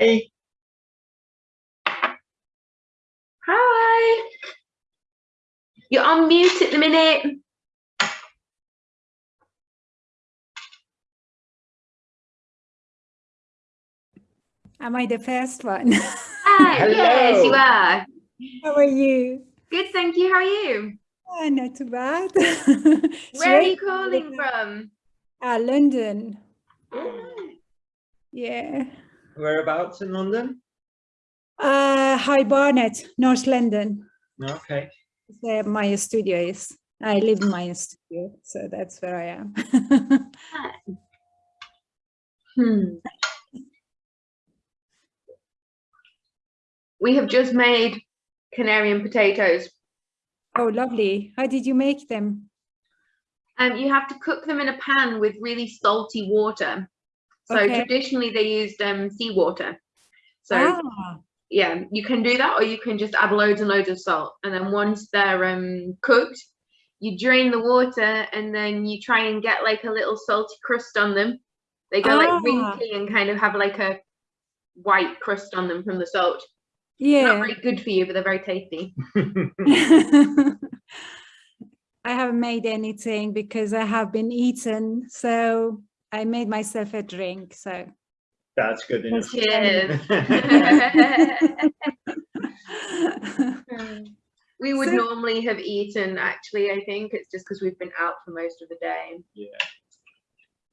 Hey. Hi. You're on mute at the minute. Am I the first one? Hi, yes, you are. How are you? Good, thank you. How are you? Ah, not too bad. Where are you calling from? Ah, London. Oh, Yeah. Whereabouts in London? Uh, High Barnet, North London. Okay. Where my studio is. I live in my studio, so that's where I am. Hmm. We have just made Canarian potatoes. oh, lovely. How did you make them? Um, you have to cook them in a pan with really salty water. So Okay. traditionally they used um, seawater. So ah, yeah, you can do that or you can just add loads and loads of salt. And then once they're um, cooked, you drain the water and then you try and get like a little salty crust on them. They go Ah. like wrinkly and kind of have like a white crust on them from the salt. Yeah. Not yeah. very good for you, but they're very tasty. I haven't made anything because I have been eaten. So I made myself a drink. So That's good enough. Cheers. we would So- normally have eaten actually, I think. It's just because we've been out for most of the day. yeah.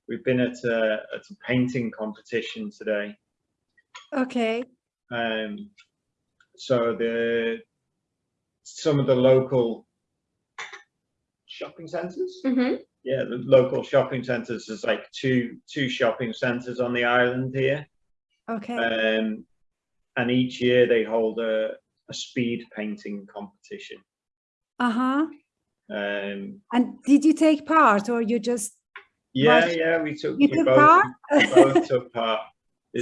We've been at a, at a painting competition today. okay. Um, so the some of the local shopping centres. hmm Yeah, the local shopping centres. There's like two two shopping centres on the island here. Okay. Um, and each year they hold a, a speed painting competition. Uh-huh. Um, And did you take part or you just yeah, Right. yeah, we took you we took both, part? we both took part.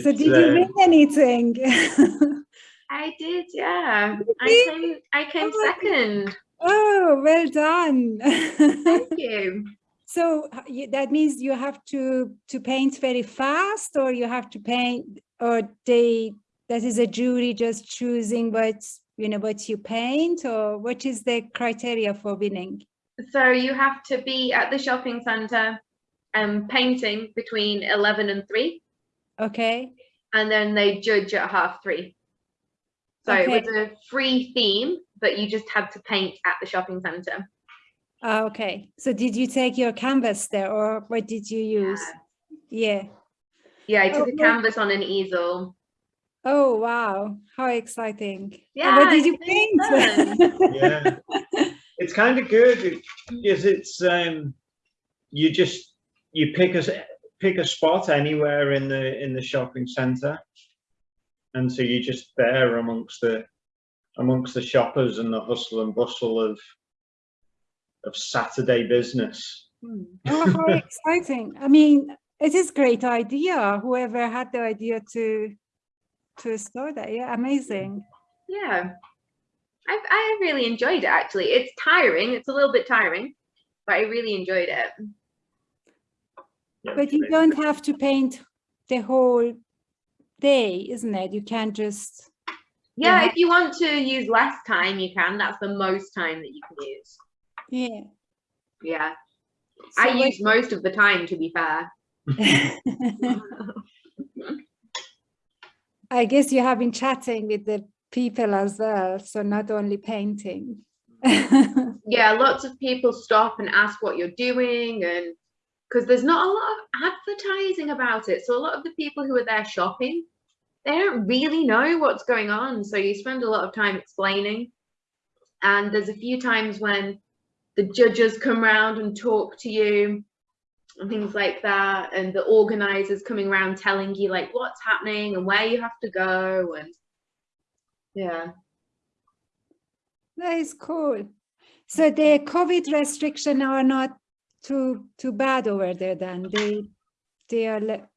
so did you um, win anything? I did, yeah. I came I came Oh second. oh, well done. Thank you. So you- that means you have to to paint very fast or you have to paint or they that is a jury just choosing what you know what you paint or what is the criteria for winning? So you have to be at the shopping centre um painting between 11 and 3 Okay. and then they judge at half 3. So it was a free theme, but you just had to paint at the shopping centre. Ah, okay. So did you take your canvas there or what did you use? Yeah. Yeah, I took Oh, a canvas on an easel. Oh, wow. How exciting. And Yeah, what did you paint? yeah, it's kind of good because it's um, you just you pick a s- pick a spot anywhere in the in the shopping centre, and so you're just there amongst the amongst the shoppers and the hustle and bustle of of Saturday business. Hmm. Oh, how exciting. I mean, it is great idea. Whoever had the idea to to start that. Yeah, amazing. Yeah. I I really enjoyed it actually. It's tiring. It's a little bit tiring, but I really enjoyed it. But you don't have to paint the whole day, isn't it? You can just Yeah, Yeah. if you want to use less time, you can. That's the most time that you can use. Yeah. Yeah. So I use most of the time to be fair. I guess you have been chatting with the people as well, so not only painting. Yeah, lots of people stop and ask what you're doing and because there's not a lot of advertising about it. So a lot of the people who are there shopping, they don't really know what's going on. So you spend a lot of time explaining. And there's a few times when the judges come round and talk to you and things like that. And the organizers coming around telling you like what's happening and where you have to go. And yeah. That is cool. So the COVID restriction are not too too bad over there then. They they are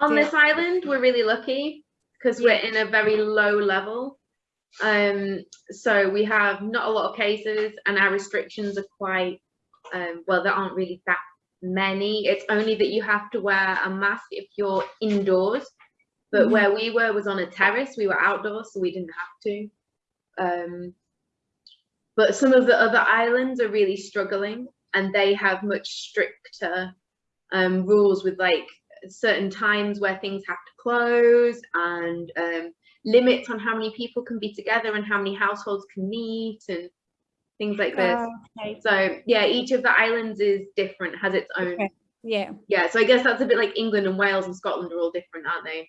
On this island, we're really lucky because we're in a very low level. Um, so we have not a lot of cases and our restrictions are quite, um, well, there aren't really that many. It's only that you have to wear a mask if you're indoors, But Mhm. where we were was on a terrace. We were outdoors, so we didn't have to. Um, but some of the other islands are really struggling, and they have much stricter um, rules with like certain times where things have to close and um, limits on how many people can be together and how many households can meet and things like this. Oh, okay. So yeah, each of the islands is different, has its own. Okay. Yeah. Yeah, so I guess that's a bit like England and Wales and Scotland are all different, aren't they?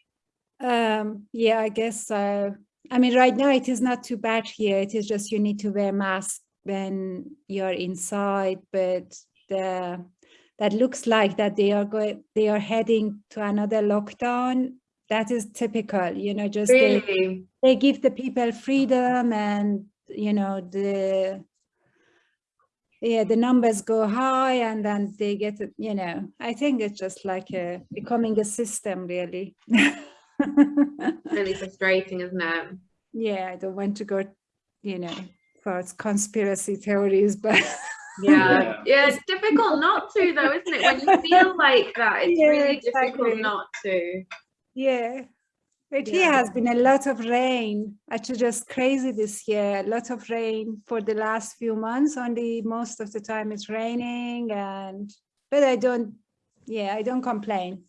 Um, yeah, I guess so. I mean, right now it is not too bad here. It is just you need to wear mask when you're inside, but the that looks like that they are going they are heading to another lockdown. That is typical, you know, just they, Really? they give the people freedom and you know the yeah the numbers go high and then they get you know i think it's just like a becoming a system really Really frustrating, isn't it? yeah i don't want to go you know for conspiracy theories but Yeah. Yeah. yeah, it's difficult not to though, isn't it? When you feel like that, it's Yeah, really exactly. difficult not to. Yeah. But here has been a lot of rain. Actually just crazy this year. A lot of rain for the last few months. Only most of the time it's raining and but i don't yeah i don't complain.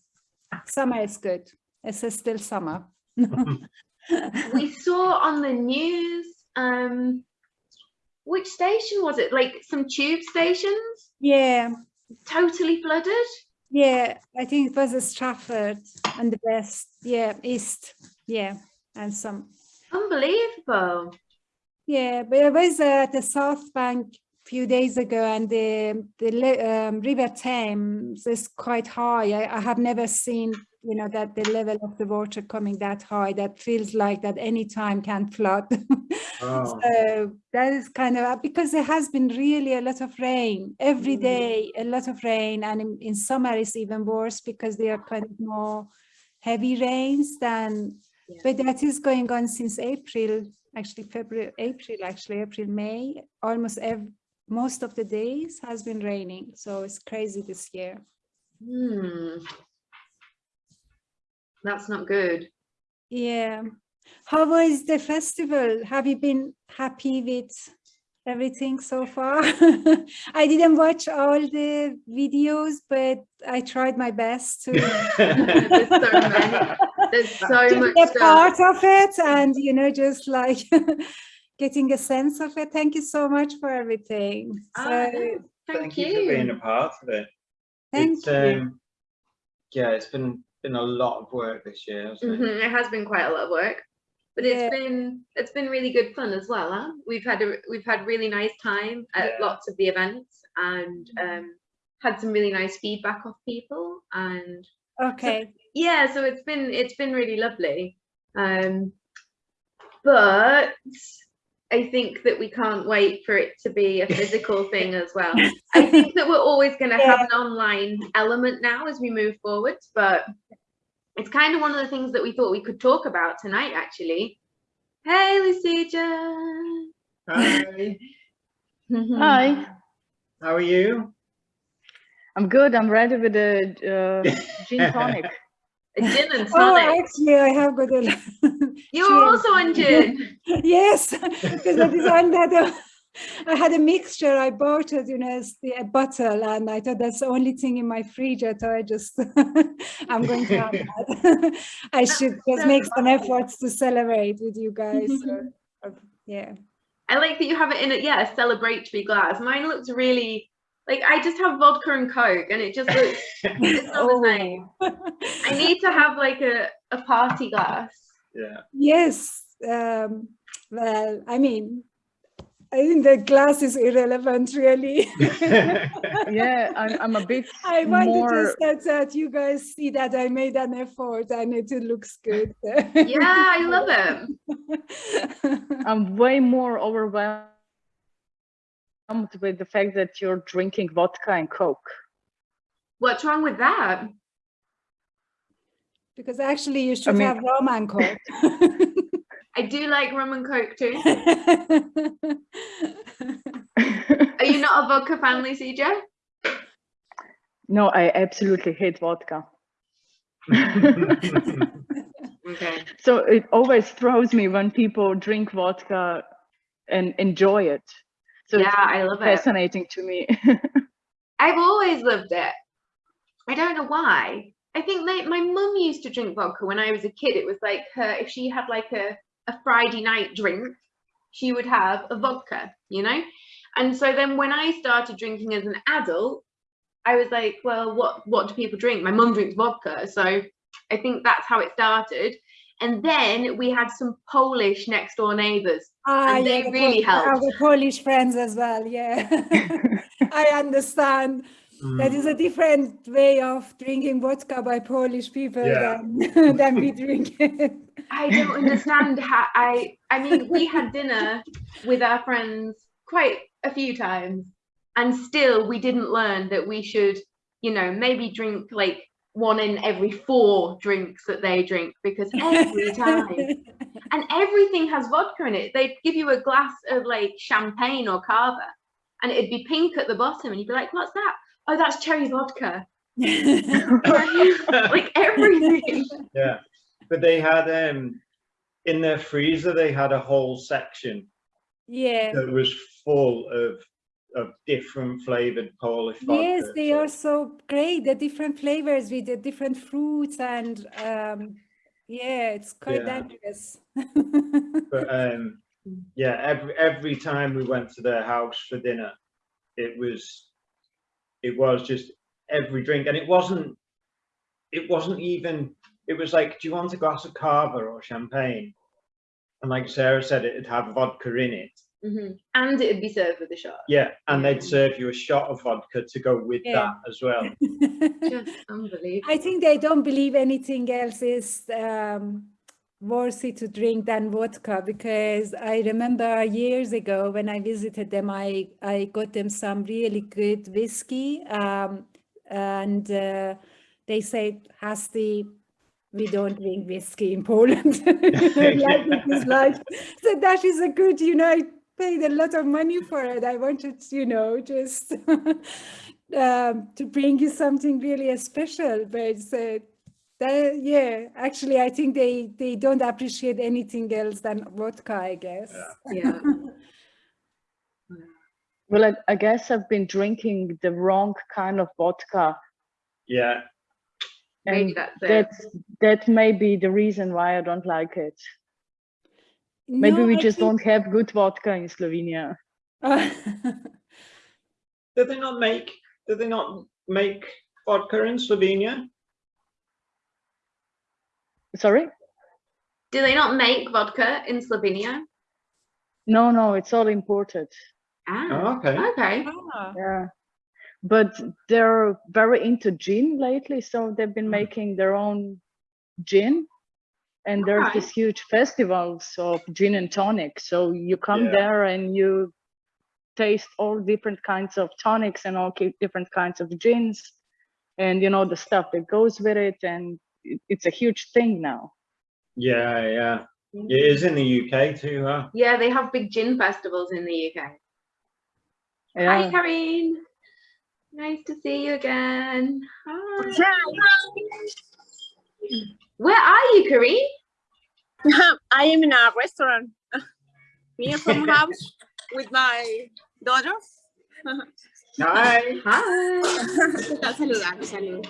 Summer is good. It's still summer. We saw on the news, um, which station was it? Like some tube stations? Yeah. Totally flooded. Yeah i think it was a stratford and the west yeah east yeah and some Unbelievable. Yeah, but I was at the South Bank a few days ago, and the the um, River Thames is quite high. I, I have never seen, you know, that the level of the water coming that high. That feels like that any time can flood. Oh. so that is kind of because there has been really a lot of rain every Mm. day, a lot of rain, and in, in summer it's even worse because they are kind of more heavy rains than Yeah. but that is going on since April, actually February, April, actually April, May, almost every most of the days has been raining. So it's crazy this year. Hmm. That's not good. Yeah. How was the festival? Have you been happy with everything so far? I didn't watch all the videos, but I tried my best to There's so many. There's so to much be a stuff. part of it and you know just like getting a sense of it thank you so much for everything Ah, so no, Thank, Thank you. you for being a part of it. thank It's, you um, yeah, it's been been a lot of work this year, hasn't? Mhm, It has been quite a lot of work, but Yeah. it's been it's been really good fun as well. Huh? We've had a we've had really nice time at Yeah. lots of the events and um, had some really nice feedback off people and okay yeah, so it's been it's been really lovely. Um, but I think that we can't wait for it to be a physical thing as well. I think that we're always going to have an online element now as we move forward, but it's kind of one of the things that we thought we could talk about tonight, actually. Hey, Lucija. Hi, Hi, how are you? I'm good. I'm ready with the uh, gin tonic. A gin and tonic. oh tonic. actually i have got a You're also on gin. yes because that is one that uh, I had a mixture. I bought it, you know, as the, a bottle, and I thought that's the only thing in my fridge. I thought I just, I'm going to have that. I should just so make some efforts to celebrate with you guys. so, yeah. I like that you have it in a yeah a celebratory glass. Mine looks really like I just have vodka and coke, and it just looks. It's not the same. I need to have like a a party glass. Yeah. Yes. Um, well, I mean, I think the glass is irrelevant, really. Yeah, I'm, I'm a bit I wanted more. just that, that you guys see that I made an effort and it looks good. Yeah, I love it. I'm way more overwhelmed with the fact that you're drinking vodka and coke. What's wrong with that? because actually you should mean- have rum and coke. I do like rum and coke too. Are you not a vodka family, CJ? no, I absolutely hate vodka. Okay. So it always throws me when people drink vodka and enjoy it. So yeah, it's I love it. fascinating to me. I've always loved it. I don't know why. I think my, my mum used to drink vodka when I was a kid. It was like her, if she had like a, a Friday night drink, she would have a vodka, you know? And so then when I started drinking as an adult, I was like, well, what, what do people drink? My mum drinks vodka. So I think that's how it started. And then we had some Polish next door neighbors. Ah, And they the really Pol- helped. Our Polish friends as well, yeah. I understand. That Mm. is a different way of drinking vodka by Polish people Yeah. than, than we drink it. I don't understand how I I mean we had dinner with our friends quite a few times and still we didn't learn that we should you know maybe drink like one in every four drinks that they drink because every time and everything has vodka in it. They'd give you a glass of like champagne or cava and it'd be pink at the bottom and you'd be like what's that? Oh that's cherry vodka. Like everything. Yeah, but they had um in their freezer they had a whole section yeah. that was full of of different flavored Polish vodka. Yes, they so- are so great. The different flavors with the different fruits and um, yeah, it's quite Yeah. dangerous. But um, yeah, every every time we went to their house for dinner, it was it was just every drink, and it wasn't it wasn't even. It was like, do you want a glass of cava or champagne? And like Sarah said, it'd have vodka in it. Mhm. and it'd be served with a shot Yeah, and they'd Mm. serve you a shot of vodka to go with Yeah. that as well. just unbelievable I think they don't believe anything else is um, worthy to drink than vodka because I remember years ago when I visited them, I, I got them some really good whiskey um, and uh, they said, Hasti, we don't drink whiskey in Poland. like it is like, so that is a good, you know, I paid a lot of money for it. I wanted, you know, just um, to bring you something really special, but uh, that, yeah, actually, I think they, they don't appreciate anything else than vodka, I guess. yeah well, I, I guess I've been drinking the wrong kind of vodka. Yeah, maybe And that's it that's that may be the reason why I don't like it. Maybe No, we I just think- don't have good vodka in Slovenia. do they not make? Do they not make vodka in Slovenia? Sorry? do they not make vodka in slovenia No, no, it's all imported. ah Oh, okay. okay Ah, Yeah. But they're very into gin lately, so they've been Mm. making their own gin. And there's Okay. this huge festivals of gin and tonic. So you come Yeah. there and you taste all different kinds of tonics and all different kinds of gins and you know the stuff that goes with it and it's a huge thing now. Yeah, yeah. It is in the UK too, huh? yeah they have big gin festivals in the uk hi Yeah. karine nice to see you again hi. where are you karine um, I am in a restaurant near from house with my daughter. Hi. hi Saludar, salud.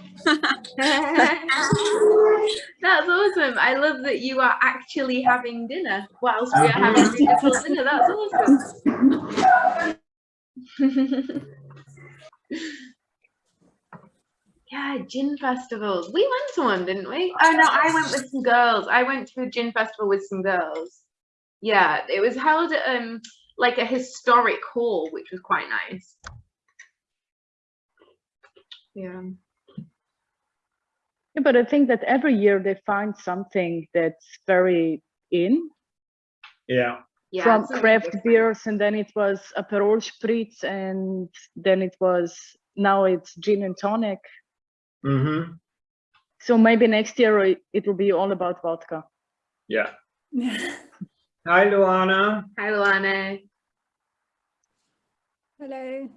That's awesome. I love that you are actually having dinner whilst we are having uh-huh. digital dinner. That's awesome. Yeah, gin festivals. We went to one, didn't we? Oh no, I went with some girls. I went to a gin festival with some girls. Yeah, it was held at um like a historic hall, which was quite nice. Yeah. Yeah, But I think that every year they find something that's very in Yeah. Yeah. from something craft beers and then it was Aperol Spritz and then it was now it's gin and tonic. Mm-hmm. So maybe next year it, it will be all about vodka. Yeah. Hi, Luana. Hi, Luana. Hello.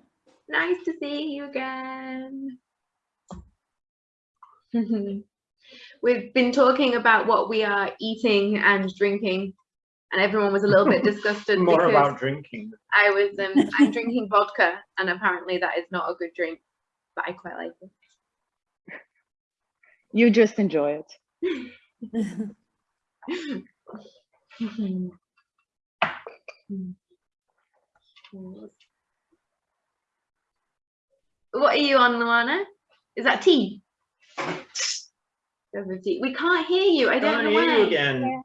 Nice to see you again. We've been talking about what we are eating and drinking, and everyone was a little bit disgusted More about drinking. I was um, I'm drinking vodka, and apparently that is not a good drink, but I quite like it. You just enjoy it. What are you on, Luana? Is that tea? Tea. We can't hear you. I don't Can't know hear you why. again.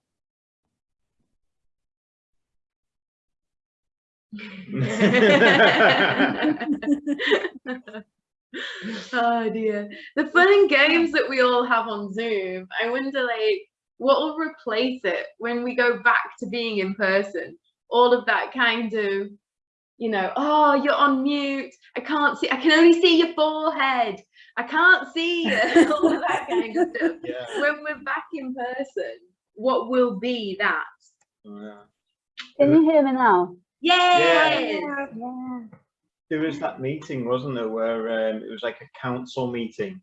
oh dear. The fun and games that we all have on Zoom, I wonder like what will replace it when we go back to being in person? All of that kind of, you know, oh, you're on mute. I can't see, I can only see your forehead. I can't see you. all of that kind of stuff. Yeah. When we're back in person, what will be that? Oh, yeah. Can you hear me now? Yes! Yeah. There was that meeting, wasn't there, where um, it was like a council meeting.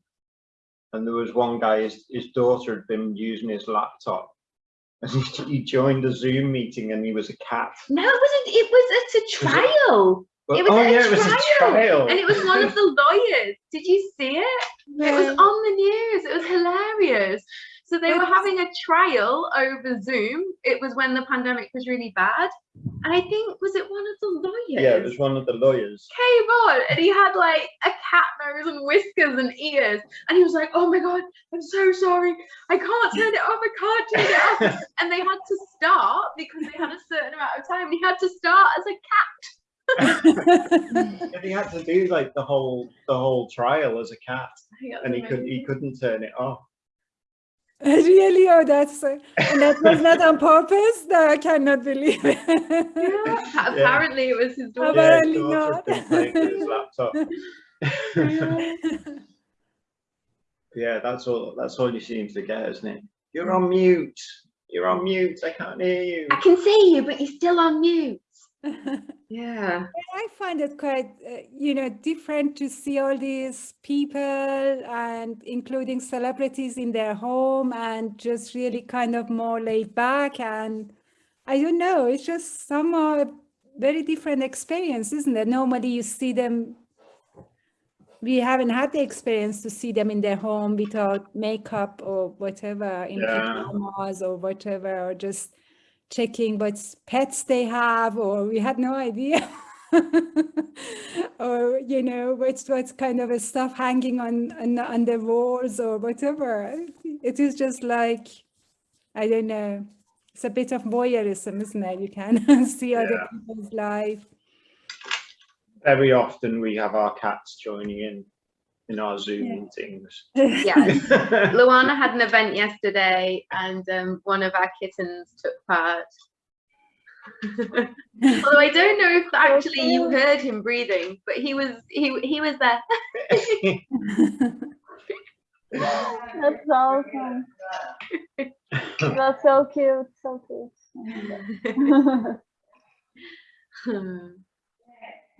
And there was one guy, his, his daughter had been using his laptop. And he, he joined a Zoom meeting and he was a cat. No, it wasn't. It was it's a trial. But, It was oh a yeah, it was a trial, trial. And it was one of the lawyers. Did you see it? It was on the news. It was hilarious. So they were having a trial over Zoom. It was when the pandemic was really bad. And I think, was it one of the lawyers? yeah, it was one of the lawyers. Came on and he had like a cat nose and whiskers and ears. And he was like, oh my God, I'm so sorry. I can't turn it off. I can't turn it off. and they had to start because they had a certain amount of time. He had to start as a cat. And he had to do like the whole the whole trial as a cat, and he could he couldn't turn it off. Really? Oh, that's uh, and that was not on purpose. No, I cannot believe it. Yeah, apparently it was his daughter. Yeah, his Apparently daughter not. had been his laptop. yeah, that's all. That's all you seem to get, isn't it? You're on mute. You're on mute. I can't hear you. I can see you, but you're still on mute. Yeah. I find it quite, uh, you know, different to see all these people and including celebrities in their home and just really kind of more laid back. And I don't know, it's just somehow a very different experience, isn't it? Normally you see them, we haven't had the experience to see them in their home without makeup or whatever, in Yeah. pajamas or whatever, or just checking what pets they have, or we had no idea. or you know what's what's kind of a stuff hanging on, on on the walls or whatever it is just like i don't know it's a bit of voyeurism isn't it you can see other Yeah. people's life Very often we have our cats joining in in our Zoom Yeah. meetings. Yes. Luana had an event yesterday and um, one of our kittens took part. Although I don't know if actually you heard him breathing, but he was he he was there. That's awesome. That's so cute. So cute.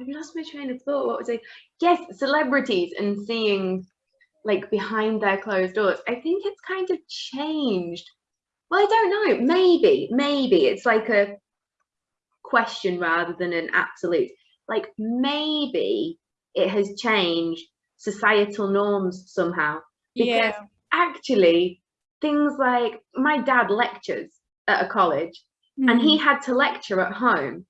I've lost my train of thought. What was I? Yes, celebrities and seeing like behind their closed doors. I think it's kind of changed. Well, I don't know. Maybe, maybe it's like a question rather than an absolute. Like maybe it has changed societal norms somehow. Because actually, things like my dad lectures at a college and he mm. had to lecture at home.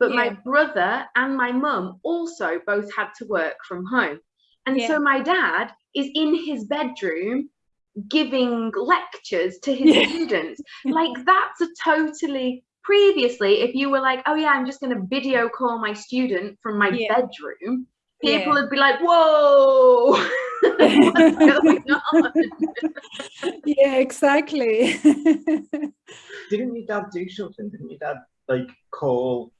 But my brother and my mum also both had to work from home. And so my dad is in his bedroom giving lectures to his Yeah. students. Like that's a totally previously, if you were like, oh yeah, I'm just gonna video call my student from my Yeah. bedroom, Yeah. people would be like, whoa, what's going on? yeah exactly Didn't your dad do something? Didn't your dad like call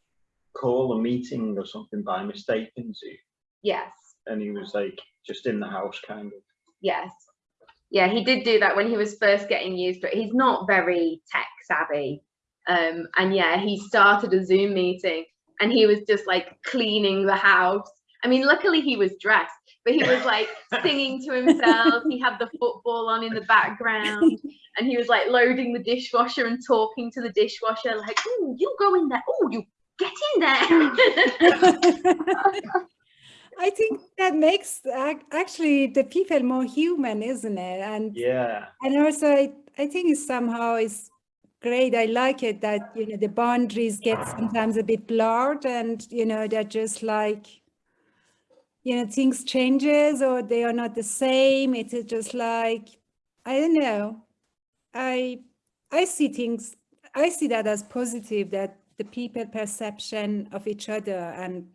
call a meeting or something by mistake in Zoom? Yes. And he was like just in the house kind of. Yes. Yeah, he did do that when he was first getting used to it. He's not very tech savvy. Um, and yeah, he started a Zoom meeting and he was just like cleaning the house. I mean, luckily he was dressed but he was like singing to himself. He had the football on in the background, and he was like loading the dishwasher and talking to the dishwasher, like, "Oh, you go in there. Oh, you get in there." I think that makes actually the people more human, isn't it? And Yeah. and also I, I think it's somehow it's great. I like it that you know the boundaries get sometimes a bit blurred and you know they're just like you know things changes or they are not the same. It is just like I don't know. I I see things I see that as positive that the people perception of each other and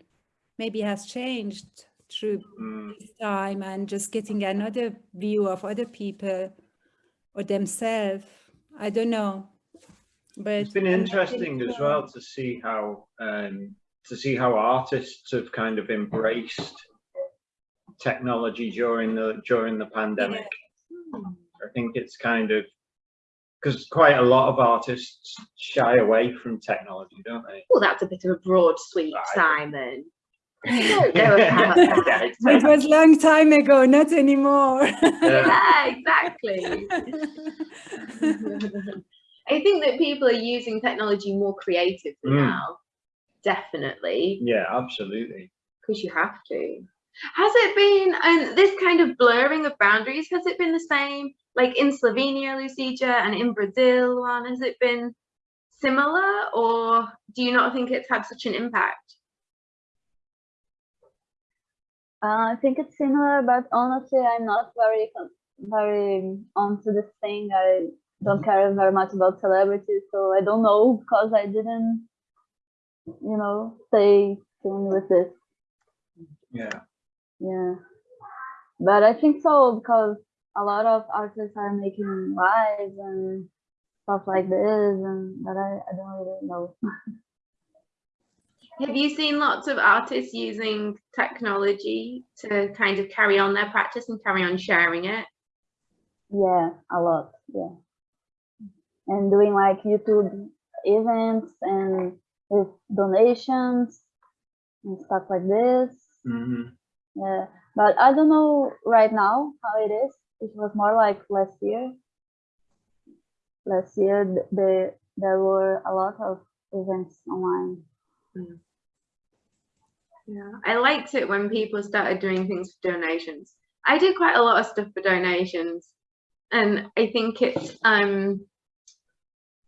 maybe has changed through Mm. this time and just getting another view of other people or themselves. I don't know. But It's been interesting as well to see how um, to see how artists have kind of embraced technology during the during the pandemic. I think it's kind of because quite a lot of artists shy away from technology, don't they? well, that's a bit of a broad sweep, Right. Simon. Don't know about that. Yeah, It exactly. was long time ago, not anymore. Yeah. yeah, exactly. I think that people are using technology more creatively Mm. now. Definitely, Yeah, absolutely. because you have to. Has it been, and this kind of blurring of boundaries, has it been the same like in Slovenia, Lucija, and in Brazil one? Has it been similar, or do you not think it's had such an impact? Uh, I think it's similar, but honestly, I'm not very con- very onto this thing. I don't care very much about celebrities, so I don't know because I didn't, you know, stay tuned with this. Yeah. Yeah, but I think so because a lot of artists are making lives and stuff like this, and but I, I don't really know. Have you seen lots of artists using technology to kind of carry on their practice and carry on sharing it? Yeah, a lot. Yeah. And doing like YouTube events and with donations and stuff like this. hmm Yeah. But I don't know right now how it is. It was more like last year. Last year, the, there were a lot of events online. Yeah, I liked it when people started doing things for donations. I did quite a lot of stuff for donations, and I think it's um,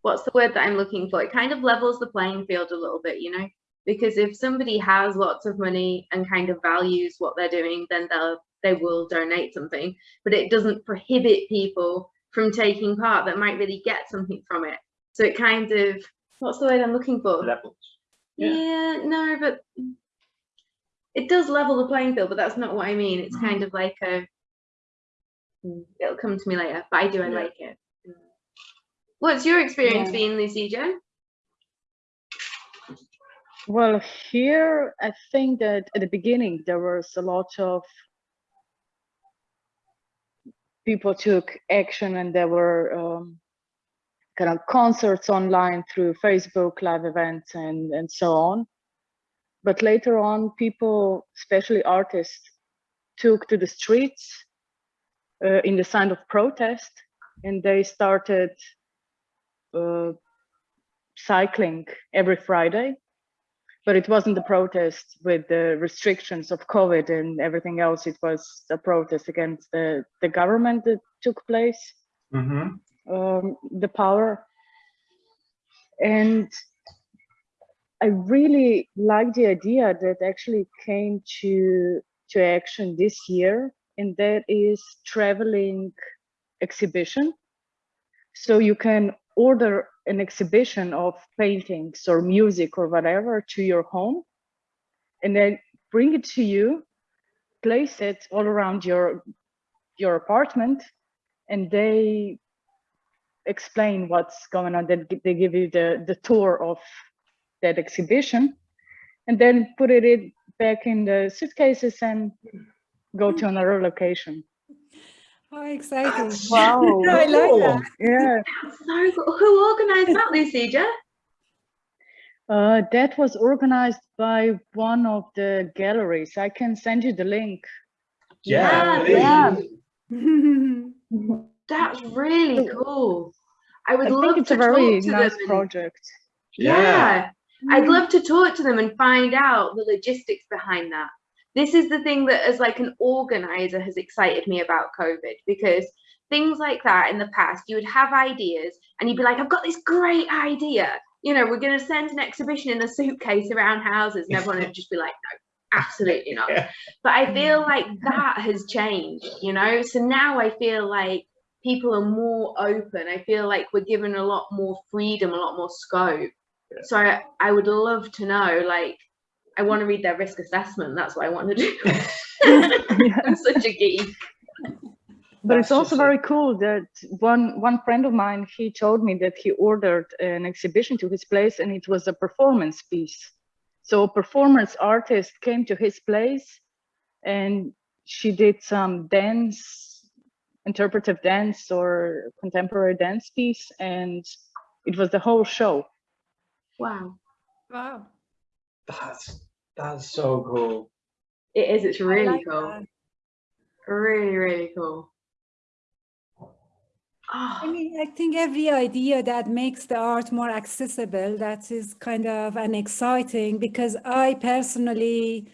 what's the word that I'm looking for? It kind of levels the playing field a little bit, you know, because if somebody has lots of money and kind of values what they're doing, then they'll they will donate something, but it doesn't prohibit people from taking part that might really get something from it. So it kind of what's the word I'm looking for? Levels. Yeah. Yeah, no, but it does level the playing field, but that's not what I mean. It's Mm-hmm. kind of like a Mm, it'll come to me later, but I do I Yeah. like it. What's your experience Yeah. being Lucija? Well, here I think that at the beginning there was a lot of people took action and there were um, kind of concerts online through Facebook live events and and so on. But later on, people, especially artists, took to the streets uh, in the sign of protest, and they started uh, cycling every Friday but it wasn't a protest with the restrictions of COVID and everything else. It was a protest against the, the government that took place, hmm um, the power. And I really like the idea that actually came to, to action this year, and that is traveling exhibition. So you can order an exhibition of paintings or music or whatever to your home and then bring it to you place it all around your your apartment and they explain what's going on. They, they give you the the tour of that exhibition and then put it in, back in the suitcases and go to another location How exciting. Wow. I like that. yeah So cool. who organised that, Lucija? Uh, that was organized by one of the galleries. I can send you the link. Yeah, Yeah, please. That's really cool. I would I love think it's to a very talk to nice them. and- project. yeah. I'd Mm. love to talk to them and find out the logistics behind that. This is the thing that, as like an organizer, has excited me about COVID because things like that in the past, you would have ideas and you'd be like, I've got this great idea. You know, we're going to send an exhibition in a suitcase around houses, and everyone would just be like, no, absolutely not. Yeah. But I feel mm. like that has changed, you know? So now I feel like people are more open. I feel like we're given a lot more freedom, a lot more scope. So I, I would love to know, like, I want to read their risk assessment. That's what I want to do. I'm such a geek. But That's it's also just very cool that one one friend of mine he told me that he ordered an exhibition to his place and it was a performance piece. So a performance artist came to his place and she did some dance, interpretive dance or contemporary dance piece and it was the whole show. Wow. Wow. That's that's so cool. It is. It's really like cool. that. Really, really cool. I Oh, mean, I think every idea that makes the art more accessible, that is kind of an exciting because I personally,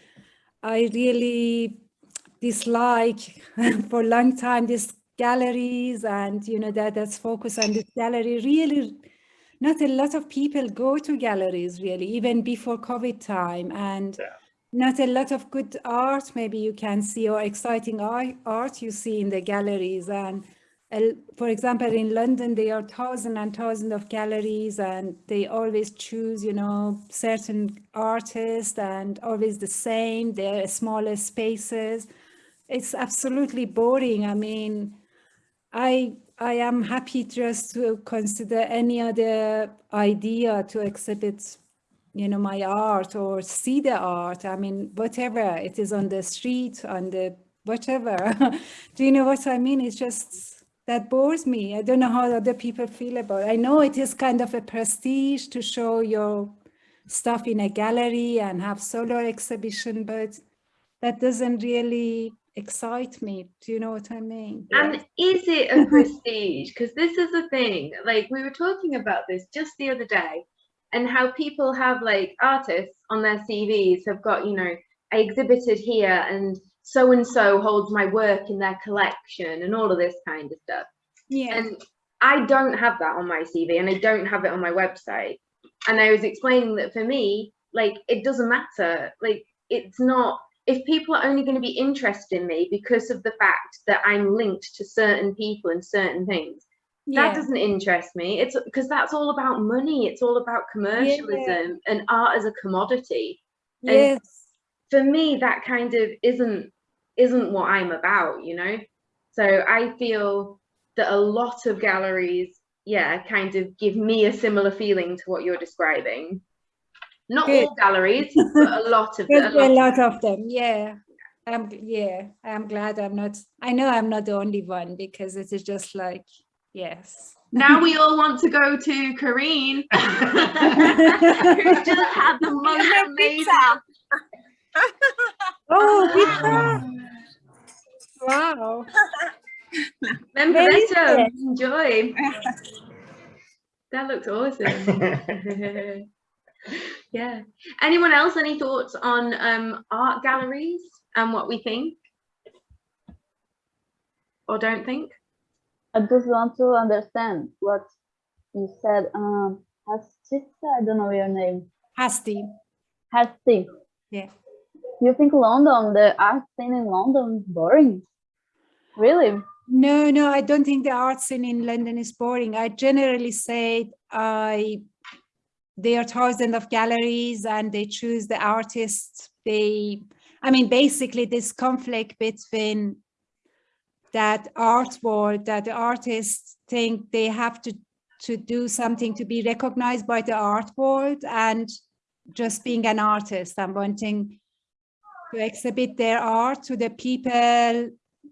I really dislike for a long time these galleries and you know that that's focused on this gallery. Really, not a lot of people go to galleries really, even before COVID time, and Yeah. not a lot of good art maybe you can see or exciting art, art you see in the galleries and uh, for example, in London, there are thousands and thousands of galleries, and they always choose, you know, certain artists and always the same. They're smaller spaces. It's absolutely boring. I mean, I I am happy just to consider any other idea to exhibit, you know, my art or see the art. I mean, whatever it is on the street, on the whatever. Do you know what I mean? It's just that bores me. I don't know how other people feel about it. I know it is kind of a prestige to show your stuff in a gallery and have solo exhibition, but that doesn't really excite me. Do you know what I mean? and is it a prestige? Because this is the thing. Like we were talking about this just the other day, and how people have like artists on their CVs have got, you know, I exhibited here and so and so holds my work in their collection and all of this kind of stuff. Yeah. And I don't have that on my CV and I don't have it on my website. And I was explaining that for me, like, it doesn't matter. Like, it's not, if people are only going to be interested in me because of the fact that I'm linked to certain people and certain things, that doesn't interest me. It's because that's all about money. It's all about commercialism and art as a commodity. and- Yes. For me, that kind of isn't isn't what I'm about, you know. So I feel that a lot of galleries, yeah, kind of give me a similar feeling to what you're describing. Not Good. all galleries, but a lot of There's a a lot. lot of them. Yeah. I'm, yeah, I'm glad I'm not, I know I'm not the only one because it is just like, yes. Now we all want to go to Kareen, who just had the most amazing. Pizza. Oh, pizza. Wow. Then Where is enjoy. That looks awesome. Yeah. Anyone else? Any thoughts on um, art galleries and what we think or don't think? I just want to understand what you said. Um, Hastisa, I don't know your name. Hasti. Hasti. Yeah. You think London, the art scene in London, is boring? Really? No, no, I don't think the art scene in London is boring. I generally say I there are thousands of galleries and they choose the artists. They, I mean, basically this conflict between that art world that the artists think they have to to do something to be recognized by the art world and just being an artist and wanting to exhibit their art to the people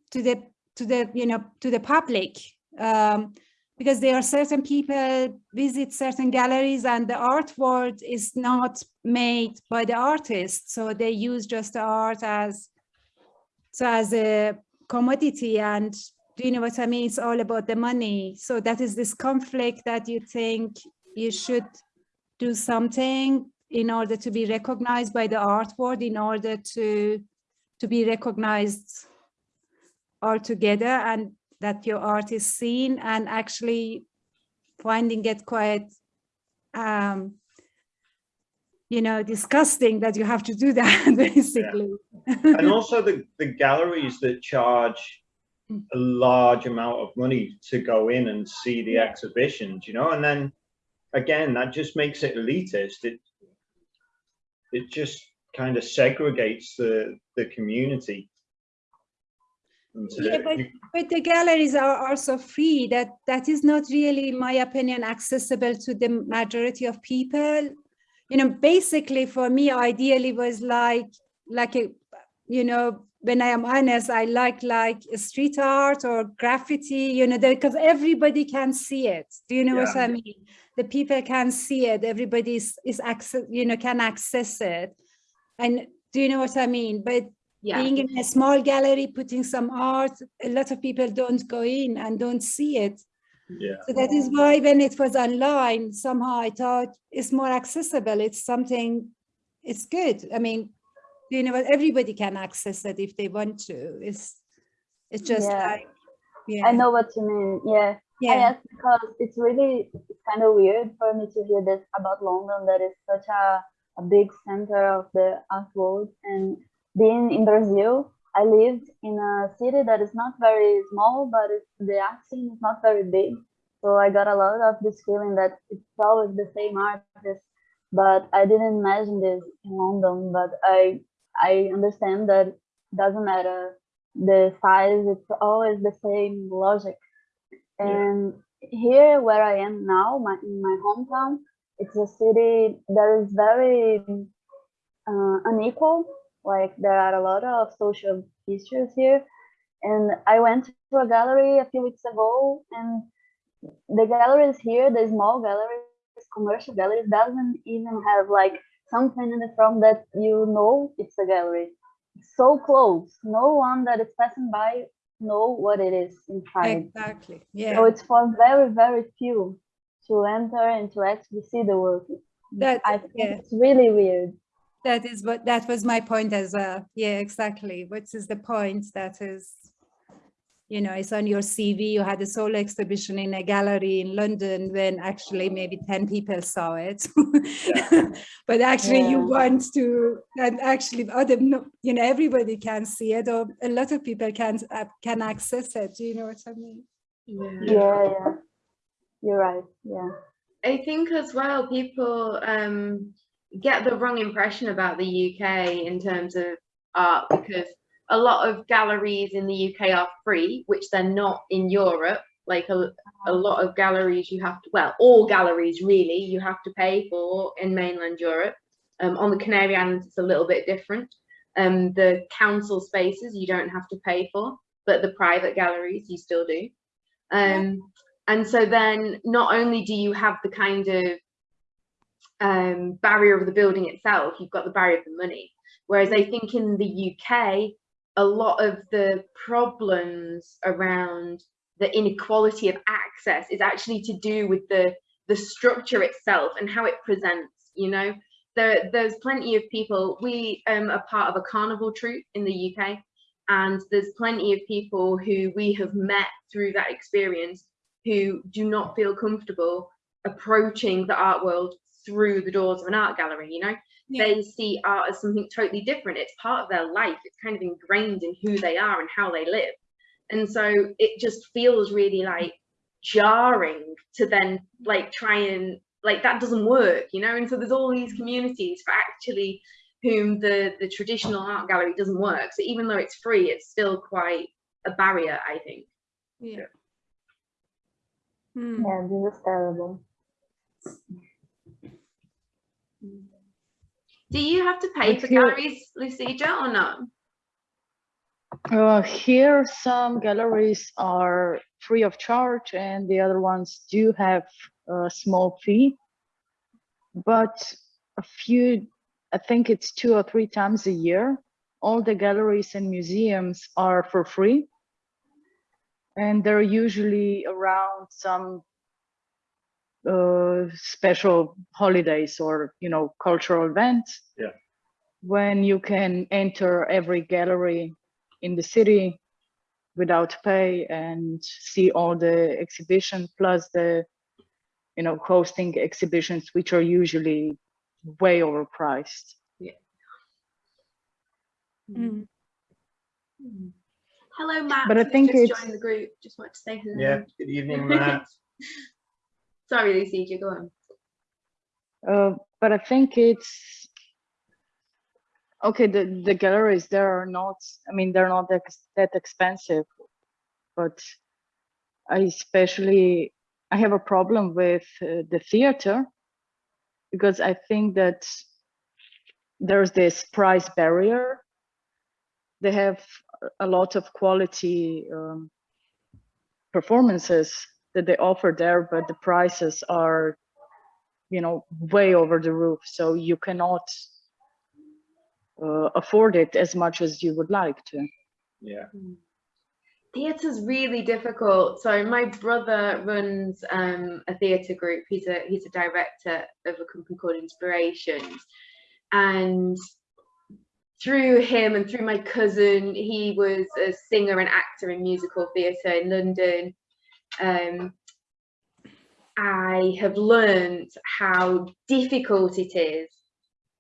to the to the you know to the public um, because there are certain people visit certain galleries and the art world is not made by the artist so they use just the art as so as a commodity and do you know what I mean? It's all about the money. So that is this conflict that you think you should do something in order to be recognized by the art world, in order to to be recognized altogether and that your art is seen and actually finding it quite um you know disgusting that you have to do that basically and also the, the galleries that charge a large amount of money to go in and see the exhibitions, you know, and then again, that just makes it elitist. It it just kind of segregates the the community. Yeah, but, but the galleries are also free. That that is not really, in my opinion, accessible to the majority of people. You know, basically for me, ideally was like like a, you know, when I am honest, I like like street art or graffiti. You know, because everybody can see it. Do you know what I mean? The people can see it. Everybody is is access. You know, can access it. And do you know what I mean? But Yeah. being in a small gallery, putting some art, a lot of people don't go in and don't see it. yeah. So that is why when it was online, somehow I thought it's more accessible. It's something, it's good. I mean, you know, everybody can access it if they want to. It's, it's just Yeah. like, yeah. I know what you mean. Yeah. Yeah, asked because it's really it's kind of weird for me to hear this about London that is such a, a big center of the art world. And being in Brazil, I lived in a city that is not very small, but it's, the art scene is not very big. So I got a lot of this feeling that it's always the same artist. But I didn't imagine this in London. But I I understand that it doesn't matter the size; it's always the same logic. Yeah. And here where I am now, my in my hometown, it's a city that is very uh, unequal. Like there are a lot of social issues here. And I went to a gallery a few weeks ago, and the galleries here, the small galleries, commercial galleries, doesn't even have like something in the front that you know it's a gallery. It's so close. No one that is passing by know what it is inside. exactly. Yeah. So it's for very, very few to enter and to actually see the work. That- I think yeah. it's really weird. That is what, that was my point as well. Yeah, exactly. What is the point that is, you know, it's on your CV, you had a solo exhibition in a gallery in London when actually maybe 10 people saw it. But actually you want to, and actually other, no- you know, everybody can see it or a lot of people can, uh, can access it. Do you know what I mean? Yeah. Yeah, yeah. You're right. Yeah. I think as well, people um, get the wrong impression about the UK in terms of art because a lot of galleries in the UK are free, which they're not in Europe. Like a, a lot of galleries, you have to, well, all galleries really, you have to pay for in mainland Europe. Um, on the Canary Islands, it's a little bit different. Um, the council spaces you don't have to pay for, but the private galleries you still do. Um, and so then not only do you have the kind of um, barrier of the building itself, you've got the barrier of the money. Whereas I think in the UK, a lot of the problems around the inequality of access is actually to do with the the structure itself and how it presents. You know, there there's plenty of people. We um, are part of a carnival troupe in the UK, and there's plenty of people who we have met through that experience who do not feel comfortable approaching the art world through the doors of an art gallery you know Yeah. they see art as something totally different it's part of their life it's kind of ingrained in who they are and how they live and so it just feels really like jarring to then like try and like that doesn't work you know and so there's all these communities for actually whom the the traditional art gallery doesn't work so even though it's free it's still quite a barrier i think Yeah. Hmm. Yeah, this is terrible. Do you have to pay But for here- galleries lucija or not Uh, here, some galleries are free of charge, and the other ones do have a small fee. But a few, I think it's two or three times a year, all the galleries and museums are for free. And they're usually around some uh, special holidays or, you know, cultural events. Yeah. When you can enter every gallery in the city without pay and see all the exhibition plus the, you know, hosting exhibitions, which are usually way overpriced. Mm. Hello, Matt. But I who's think just it's- joined the group. Just want to say hello. Yeah, good evening, Matt. Sorry, Lucy, go on. Uh, but I think it's okay. The the galleries there are not. I mean, they're not that, that expensive, but I especially I have a problem with uh, the theater because I think that there's this price barrier. They have a lot of quality um, performances that they offer there, but the prices are you know way over the roof so you cannot uh, afford it as much as you would like to Yeah, Theatre's really difficult. So my brother runs um, a theatre group. He's a he's a director of a company called Inspirations, and through him and through my cousin, he was a singer and actor in musical theatre in London. Um, I have learned how difficult it is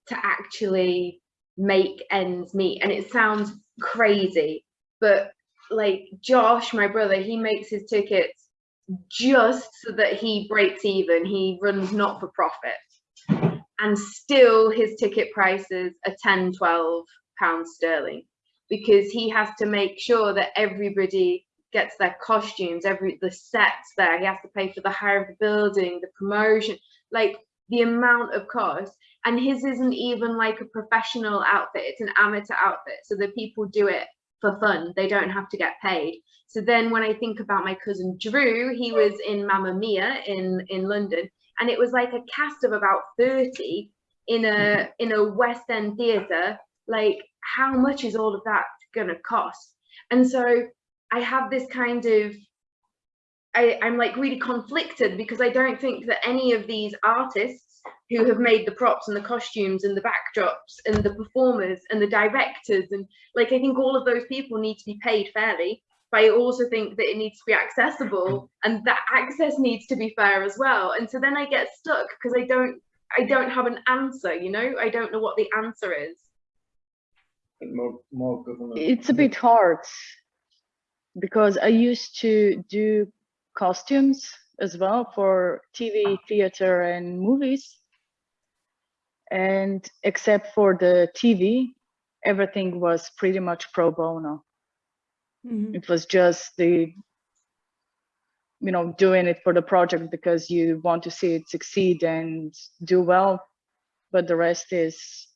to actually make ends meet, and it sounds crazy, but like Josh, my brother, he makes his tickets just so that he breaks even. He runs not for profit. And still his ticket prices are 10, 12 pounds sterling because he has to make sure that everybody gets their costumes, every the sets there. He has to pay for the hire of the building, the promotion, like the amount of cost. And his isn't even like a professional outfit, it's an amateur outfit. So the people do it for fun. They don't have to get paid. So then when I think about my cousin Drew, he was in Mamma Mia in in London and it was like a cast of about 30 in a in a West End theater. Like how much is all of that going to cost? And so I have this kind of I, I'm like really conflicted because I don't think that any of these artists who have made the props and the costumes and the backdrops and the performers and the directors and like I think all of those people need to be paid fairly. But I also think that it needs to be accessible and that access needs to be fair as well. And so then I get stuck because I don't I don't have an answer, you know, I don't know what the answer is. more, more government. it's a bit hard because i used to do costumes as well for tv theater and movies. And except for the tv everything was pretty much pro bono. Mhm. it was just the you know doing it for the project because you want to see it succeed and do well. But the rest is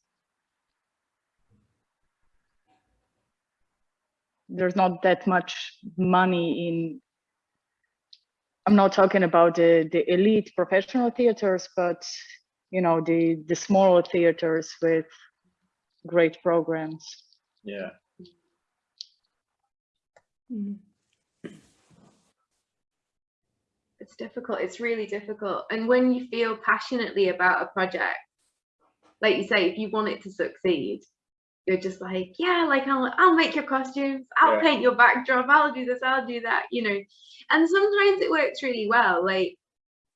there's not that much money in i'm not talking about the the elite professional theaters but you know the the smaller theaters with great programs Yeah, Mhm. It's difficult, it's really difficult. And when you feel passionately about a project, like you say, if you want it to succeed, you're just like, yeah, like I'll I'll make your costumes, I'll Yeah. paint your backdrop, I'll do this, I'll do that, you know. And sometimes it works really well. Like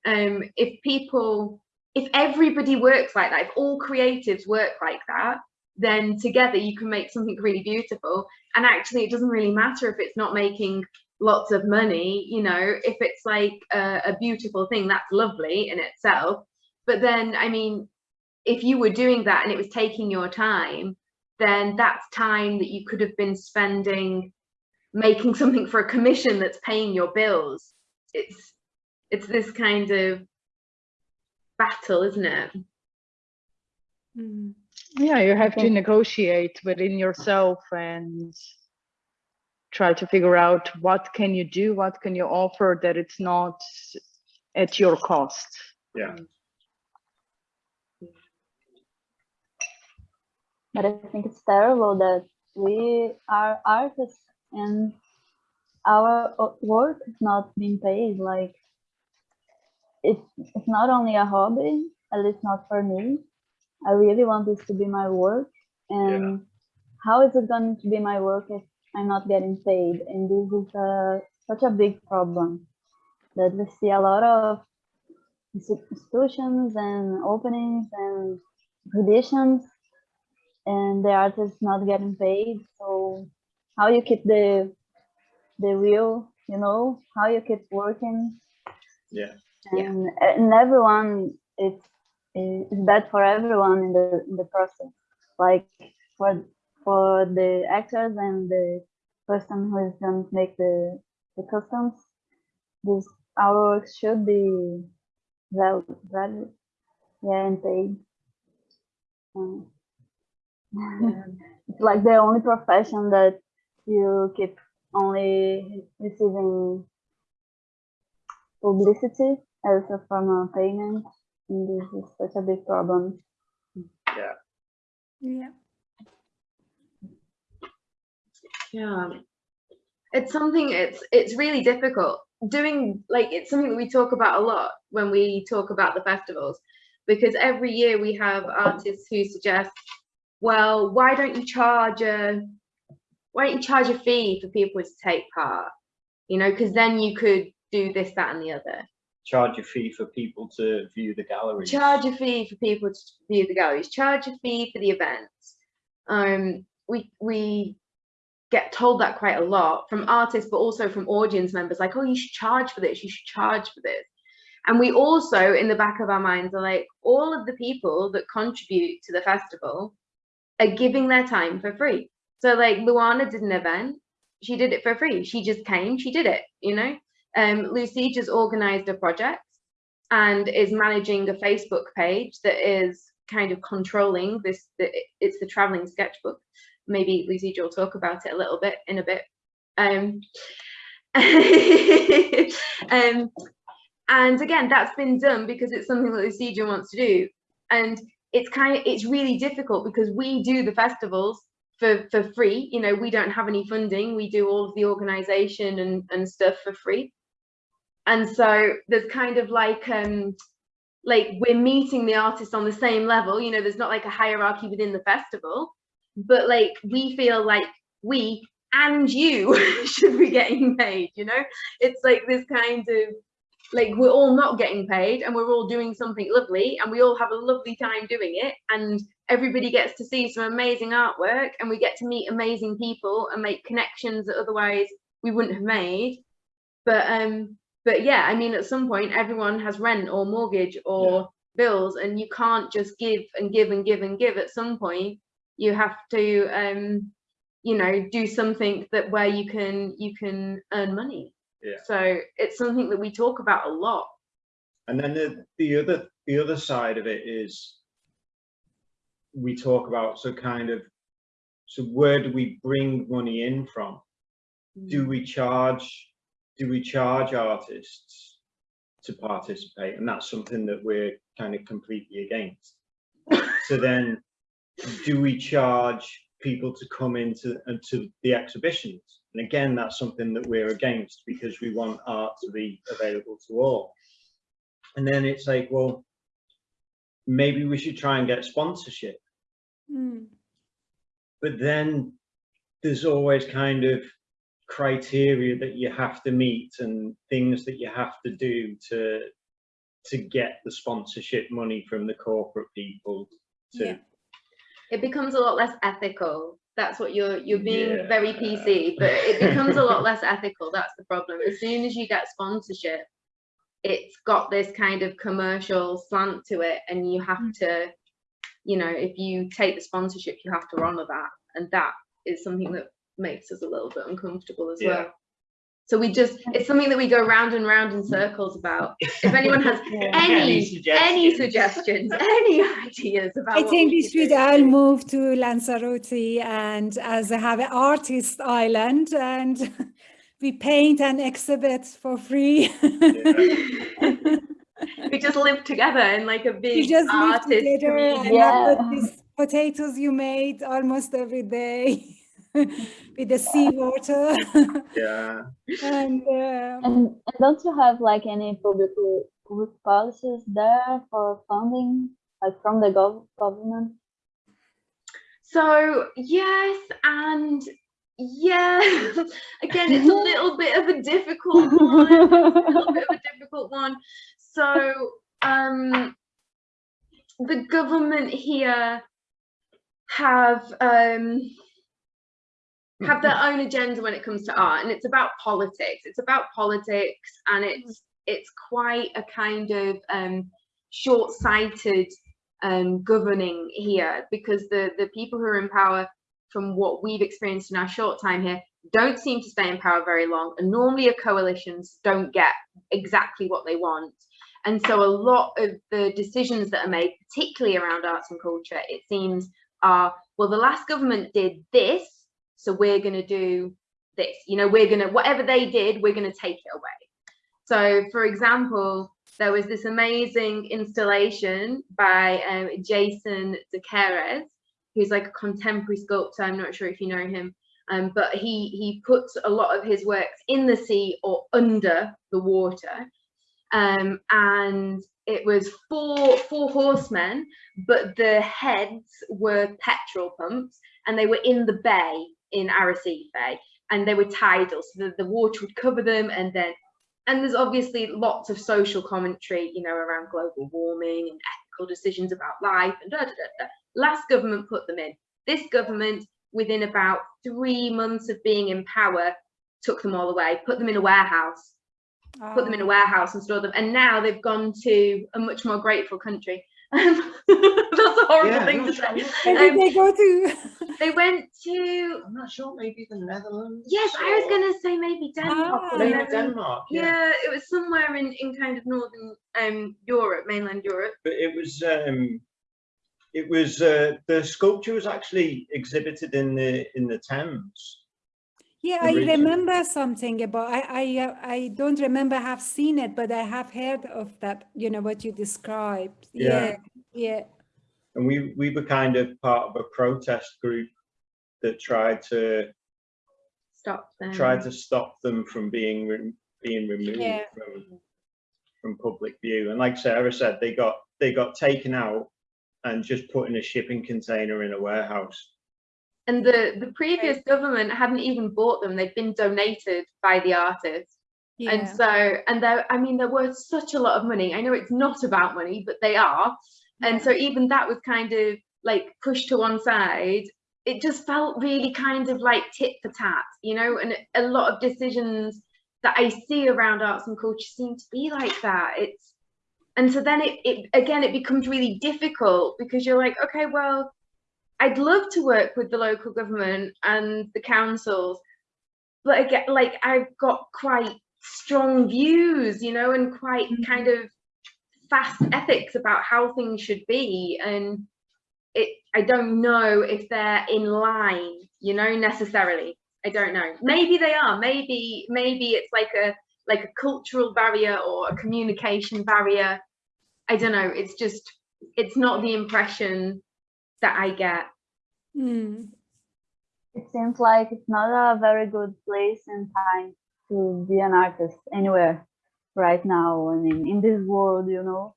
um if people if everybody works like that, if all creatives work like that, then together you can make something really beautiful. And actually it doesn't really matter if it's not making lots of money, you know, if it's like a, a beautiful thing, that's lovely in itself. But then, I mean, if you were doing that and it was taking your time, then that's time that you could have been spending making something for a commission that's paying your bills. It's it's this kind of battle, isn't it? Mhm. yeah you have to negotiate within yourself and try to figure out what can you do what can you offer that it's not at your cost yeah, But I think it's terrible that we are artists and our work is not being paid. Like it's it's not only a hobby, at least not for me. I really want this to be my work, and how is it going to be my work if I'm not getting paid? And this is a, such a big problem that we see a lot of institutions and openings and traditions and the artists not getting paid so how you keep the the wheel you know how you keep working Yeah. Yeah. and, and everyone it's it's bad for everyone in the in the process like for for the actors and the person who is going to make the the customs this our work should be well value yeah and paid um, it's like the only profession that you keep only receiving publicity as a form of payment and this is such a big problem Yeah. Yeah. It's something it's it's really difficult. Doing like it's something that we talk about a lot when we talk about the festivals because every year we have artists who suggest, well, why don't you charge a why don't you charge a fee for people to take part? You know, because then you could do this, that, and the other. Charge a fee for people to view the gallery. charge a fee for people to view the galleries, charge a fee for the events. Um, we we get told that quite a lot from artists, but also from audience members, like, oh, you should charge for this, you should charge for this. And we also, in the back of our minds, are like, all of the people that contribute to the festival are giving their time for free. So, like, Luana did an event, she did it for free. She just came, she did it, you know. Um, Lucy just organized a project and is managing a Facebook page that is kind of controlling this. It's the traveling sketchbook. Maybe Lucy will talk about it a little bit in a bit. Um, um, and again, that's been done because it's something that Lucija wants to do. And it's kind of it's really difficult because we do the festivals for for free. You know, we don't have any funding. We do all of the organization and and stuff for free and so there's kind of like um like we're meeting the artist on the same level you know there's not like a hierarchy within the festival but like we feel like we and you should be getting paid you know it's like this kind of like we're all not getting paid and we're all doing something lovely and we all have a lovely time doing it and everybody gets to see some amazing artwork and we get to meet amazing people and make connections that otherwise we wouldn't have made. But um but yeah i mean at some point everyone has rent or mortgage or bills and you can't just give and give and give and give. At some point you have to um you know do something that where you can you can earn money Yeah. so it's something that we talk about a lot And then the, the other the other side of it is we talk about so kind of so where do we bring money in from? Do mm. we charge do we charge artists to participate? And that's something that we're kind of completely against. so then do we charge people to come into uh, into the exhibitions? And again, that's something that we're against because we want art to be available to all. And then it's like, well, maybe we should try and get sponsorship. Mm. But then there's always kind of criteria that you have to meet and things that you have to do to to get the sponsorship money from the corporate people to Yeah. it becomes a lot less ethical that's what you're you're being very Yeah. pc but it becomes a lot less ethical that's the problem as soon as you get sponsorship it's got this kind of commercial slant to it and you have Mm. to you know if you take the sponsorship you have to honor that and that is something that makes us a little bit uncomfortable as Yeah. well so we just it's something that we go round and round in circles about if anyone has Yeah. any any suggestions? suggestions any ideas about I what think we could should do. all move to Lanzarote and as a- have an artist island and we paint and exhibit for free. we just live together in like a big We just live artist together community. and have Yeah. these potatoes you made almost every day. with the seawater. Yeah. and uh, And, and don't you have like any public public policies there for funding, like from the gov government? So yes, and yeah, again, it's a little bit of a difficult one. a little bit of a difficult one. So um, the government here have um, have their own agenda when it comes to art, and it's about politics. It's about politics, and it's it's quite a kind of um, short-sighted um, governing here because the the people who are in power, from what we've experienced in our short time here, don't seem to stay in power very long. And normally, a coalitions don't get exactly what they want. And so, a lot of the decisions that are made, particularly around arts and culture, it seems are well, the last government did this, so we're going to do this. You know, we're going to whatever they did, we're going to take it away. So, for example, there was this amazing installation by um, Jason deCaires, who's like a contemporary sculptor. I'm not sure if you know him, um, but he he puts a lot of his works in the sea or under the water. Um, and it was four four horsemen, but the heads were petrol pumps, and they were in the bay in Arrecife, and they were tidal, so the, the water would cover them, and then and there's obviously lots of social commentary, you know, around global warming and ethical decisions about life and da da da. da. Last government put them in. This government, within about three months of being in power, took them all away, put them in a warehouse, put them in a um, warehouse and store them. And now they've gone to a much more grateful country. That's a horrible Yeah, thing to say. sure. where did Um, they go to? They went to I'm not sure, maybe the Netherlands. yes, I was gonna say maybe Denmark. Ah. or Maybe Denmark. Yeah. Yeah, it was somewhere in, in kind of northern um Europe, mainland Europe. But it was, um, it was, uh, the sculpture was actually exhibited in the, in the Thames. Yeah, I remember something about. I I uh, I don't remember have seen it, but I have heard of that. You know what you described. Yeah. Yeah, yeah. And we, we were kind of part of a protest group that tried to, Stop them. tried to stop them from being, re- being removed Yeah. from, from public view. And like Sarah said, they got, they got taken out and just put in a shipping container in a warehouse. And the the previous government hadn't even bought them; they'd been donated by the artists. And so, and there, I mean, there was such a lot of money. I know it's not about money, but they are. And so, even that was kind of like pushed to one side. It just felt really kind of like tit for tat, you know. And a lot of decisions that I see around arts and culture seem to be like that. It's and so then it, it again it becomes really difficult because you're like, okay, well, I'd love to work with the local government and the councils, but again, like I've got quite strong views, you know, and quite mm-hmm. kind of fast ethics about how things should be. And it I don't know if they're in line, you know, necessarily. I don't know. Maybe they are. Maybe maybe it's like a like a cultural barrier or a communication barrier. I don't know. It's just it's not the impression that I get. Mm. It seems like it's not a very good place and time to be an artist anywhere right now. I mean, in this world, you know.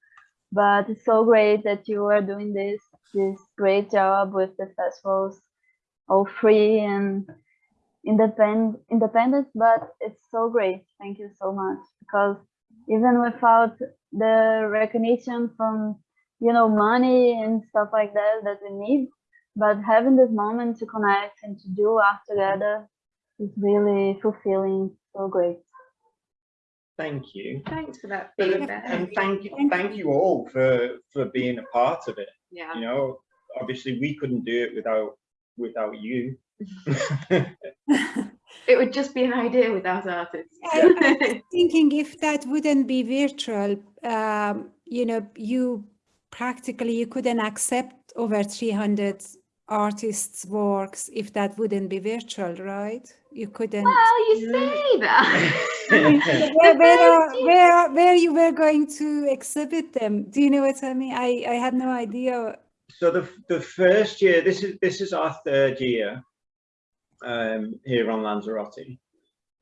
But it's so great that you are doing this this great job with the festivals, all free and independent. Independent, but it's so great. Thank you so much because even without the recognition from you know money and stuff like that that we need but having this moment to connect and to do art together is really fulfilling so great Thank you. Thanks for that But, feedback. and thank you, Thank thank you all for, for being a part of it. Yeah. You know, obviously we couldn't do it without, without you. It would just be an idea without artists. I- thinking if that wouldn't be virtual, um, you know, you practically you couldn't accept over 300 artists' works if that wouldn't be virtual, right? You couldn't. well, you say that. Where, where, are- where, where you were going to exhibit them? Do you know what I mean? I, I had no idea. So the, the first year, this is, this is our third year. um, here on Lanzarote.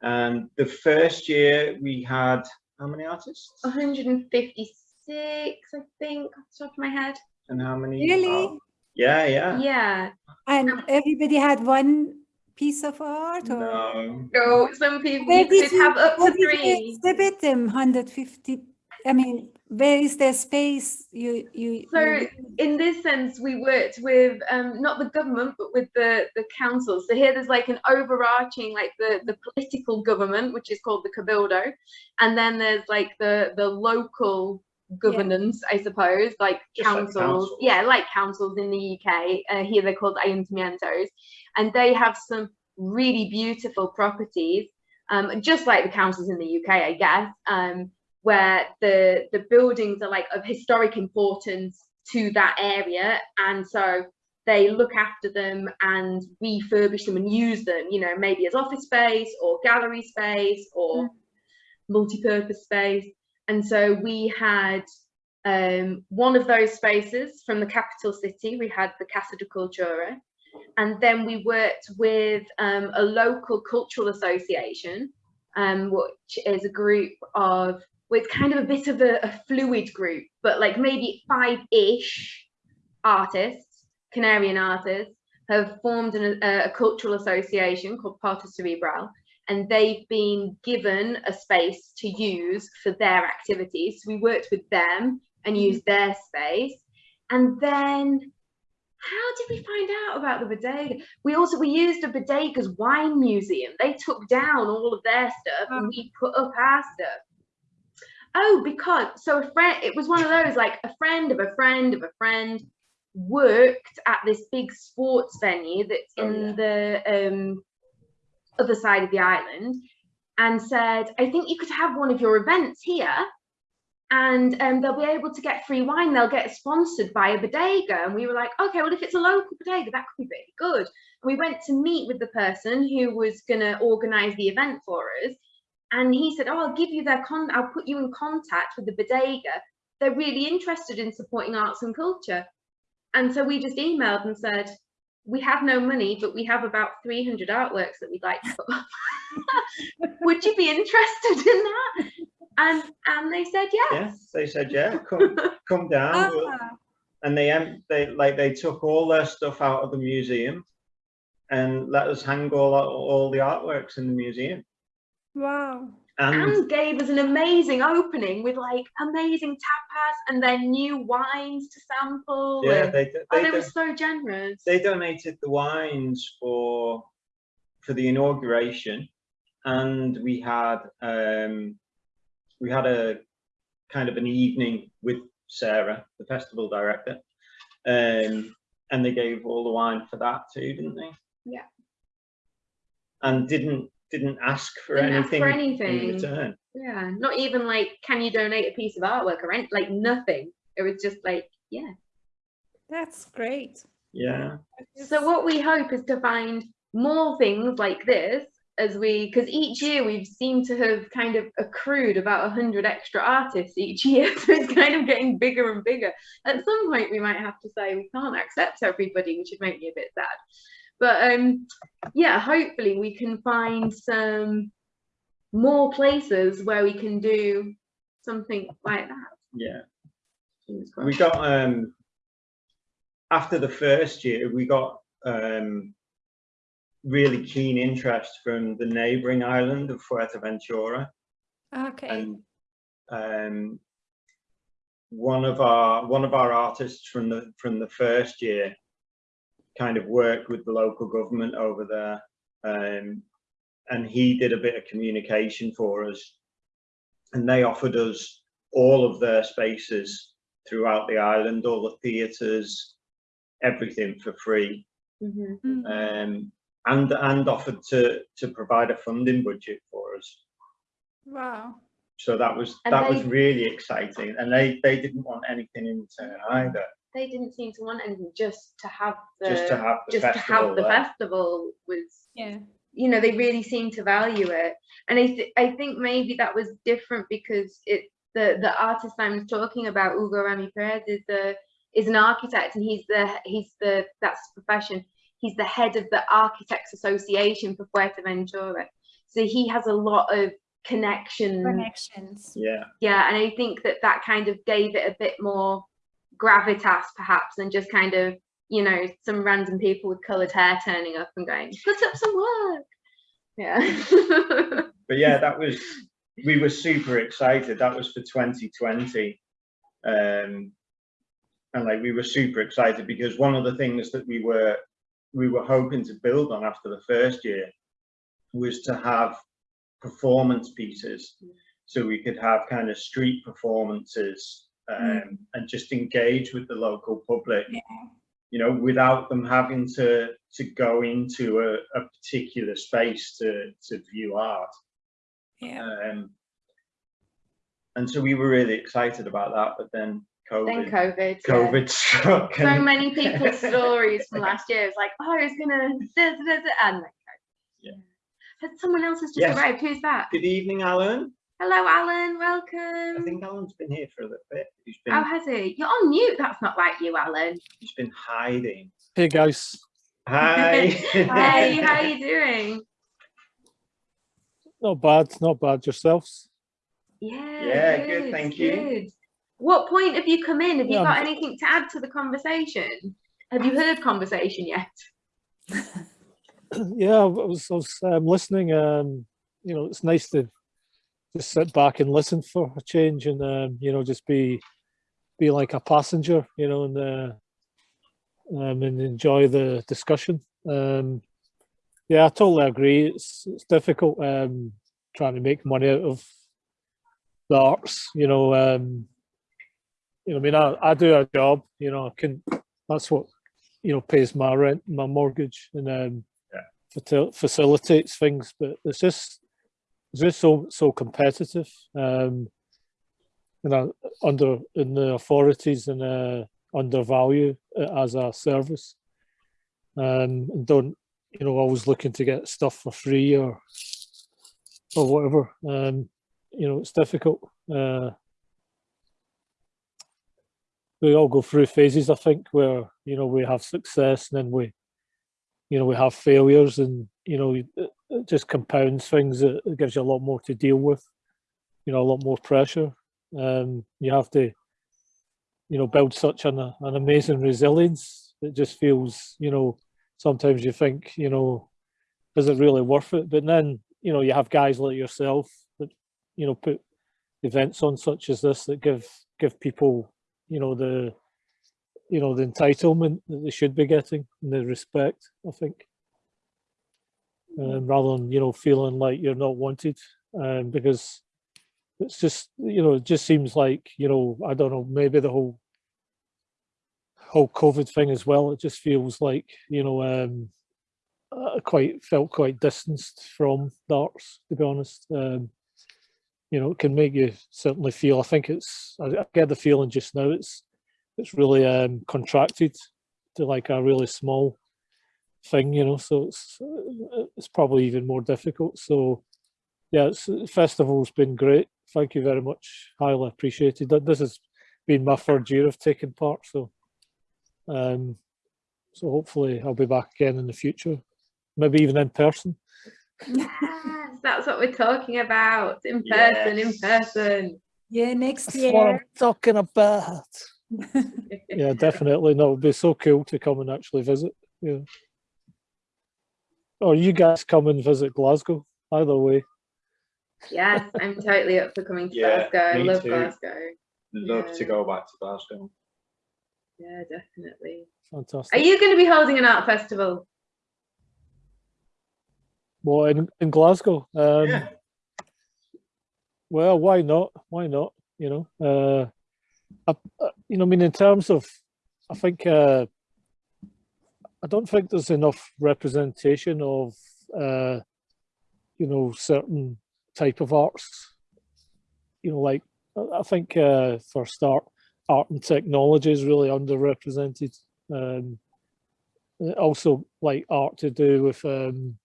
And the first year we had, how many artists? 156, I think, off the top of my head. And how many? Really? Oh, yeah, yeah. Yeah. And everybody had one piece of art or? No, So some people Where you did have up to did you three. Exhibit them, 150, I mean, where is the space you, you? So you- in this sense, we worked with um, not the government, but with the the councils. So here there's like an overarching, like the the political government, which is called the cabildo, and then there's like the the local governance, I suppose, like Just like councils. councils. Yeah, like councils in the UK. Uh, here they're called ayuntamientos, and they have some really beautiful properties, um, just like the councils in the UK, I guess. Um, where the the buildings are like of historic importance to that area. And so they look after them and refurbish them and use them you know maybe as office space or gallery space or multi-purpose space. And so we had um, one of those spaces from the capital city. We had the Casa de Cultura and then we worked with um, a local cultural association um, which is a group of well, it's kind of a bit of a, a fluid group, but like maybe five-ish artists, Canarian artists, have formed an, a, a cultural association called Parto Cerebral, and they've been given a space to use for their activities. So we worked with them and used their space, and then how did we find out about the bodega? We also we used a bodega's wine museum. They took down all of their stuff and we put up our stuff. Oh, because so a friend, it was one of those like a friend of a friend of a friend worked at this big sports venue that's Oh, in the um, other side of the island and said, I think you could have one of your events here and um, they'll be able to get free wine. They'll get sponsored by a bodega. And we were like, okay, well, if it's a local bodega, that could be really good. And we went to meet with the person who was going to organize the event for us. And he said, oh, I'll give you their con, I'll put you in contact with the bodega. They're really interested in supporting arts and culture. And so we just emailed and said, we have no money, but we have about 300 artworks that we'd like to put up. Would you be interested in that? And and they said yes. yes, they said, yeah, come, come down. we'll- Ah, and they they like they took all their stuff out of the museum and let us hang all all the artworks in the museum Wow. and and gave us an amazing opening with like amazing tapas and then new wines to sample. yeah and- they they, oh, they were so generous. they donated the wines for for the inauguration and we had um we had a kind of an evening with sarah the festival director um and they gave all the wine for that too didn't they Yeah. and didn't didn't ask for Didn't ask anything for in anything. return yeah, not even like, can you donate a piece of artwork or any, like nothing. It was just like, yeah. That's great. yeah So what we hope is to find more things like this as we, because each year we've seemed to have kind of accrued about 100 extra artists each year. So it's kind of getting bigger and bigger. At some point we might have to say we can't accept everybody, which would make me a bit sad. But um, yeah, hopefully we can find some more places where we can do something like that. yeah we got um after the first year we got um really keen interest from the neighboring island of fuerteventura Okay. and um one of our one of our artists from the from the first year kind of worked with the local government over there um and he did a bit of communication for us and they offered us all of their spaces throughout the island all the theatres everything for free. Mm. um and and offered to to provide a funding budget for us Wow. so that was And that was really exciting and they they didn't want anything in return either They didn't seem to want anything just to have the just to have the just to festival have the there. festival was Yeah. you know they really seemed to value it and i th- i think maybe that was different because it the the artist i was talking about hugo rami perez is the is an architect and he's the he's the that's his profession he's the head of the Architects Association for Fuerteventura. So he has a lot of connections. Connections. Yeah. Yeah, and I think that that kind of gave it a bit more gravitas, perhaps, than just kind of, you know, some random people with coloured hair turning up and going, put up some work. Yeah. But yeah, that was, we were super excited. That was for 2020. Um, and like, we were super excited because one of the things that we were, we were hoping to build on after the first year was to have performance pieces. So we could have kind of street performances um, and just engage with the local public. Yeah. You know, without them having to to go into a, a particular space to to view art. Yeah. Um, and so we were really excited about that, but then then COVID, COVID. yeah. COVID struck. So and- many people's stories from last year. It's like, oh, I was gonna, da, da, da, da, and then Yeah. Has someone else has just Yes. arrived? Who's that? Good evening, Alan. Hello, Alan. Welcome. I think Alan's been here for a little bit. He's been Oh, has he? You're on mute. That's not like you, Alan. he's been hiding. Here guys, Hi. Hey, how you doing? not bad, not bad yourselves. Yeah. Yeah, good, thank you. What point have you come in? Have you Yeah, got I'm- anything to add to the conversation? Have you heard conversation yet? yeah, I was, I was um, listening. Um, you know, it's nice to just sit back and listen for a change, and um, you know, just be be like a passenger, you know, and uh, um, and enjoy the discussion. Um, yeah, I totally agree. It's it's difficult um, trying to make money out of the arts. You know, um, you know, I mean, I, I do a job. You know, I can. That's what you know pays my rent, my mortgage, and um, fatil- facilitates things. But it's just it's just so so competitive. Um, and I, under in the authorities and uh, undervalue it as a service. Um, and don't you know always looking to get stuff for free or or whatever. Um, you know, it's difficult. Uh, we all go through phases, I think, where you know we have success and then we, you know, we have failures, and you know, it, just compounds things. It, it gives you a lot more to deal with. You know, a lot more pressure. Um, you have to, you know, build such an an amazing resilience. It just feels, you know, sometimes you think, you know, is it really worth it? But then, you know, you have guys like yourself that, you know, put events on such as this that give give people, you know, the, you know, the entitlement that they should be getting and the respect. I think, um, rather than you know feeling like you're not wanted, um, because it's just you know it just seems like you know I don't know maybe the whole whole COVID thing as well. It just feels like you know um, I quite felt quite distanced from the arts to be honest. Um, you know, it can make you certainly feel. I think it's. I, get the feeling just now. It's it's really um, contracted to like a really small thing. You know, so it's uh, it's probably even more difficult. So yeah, it's, festival's been great. Thank you very much. Highly appreciated. That This has been my third year of taking part. So um, so hopefully I'll be back again in the future, maybe even in person. Yes, that's what we're talking about. In person, in person. Yeah, next That's what I'm talking about. Yeah, definitely. No, it'd be so cool to come and actually visit. Yeah. Or you guys come and visit Glasgow. Either way. Yes, I'm totally up for coming to Yeah, Glasgow. I love too. Glasgow. Love Yeah. to go back to Glasgow. Yeah, definitely. Fantastic. Are you going to be holding an art festival? Well, in, in Glasgow. Um, Yeah. Well, why not? Why not? You know, uh, I, I- you know, I mean, in terms of, I think, uh, I don't think there's enough representation of, uh, you know, certain type of arts. You know, like I I think uh, for a start, art and technology is really underrepresented. Um, uh, also, like art to do with um,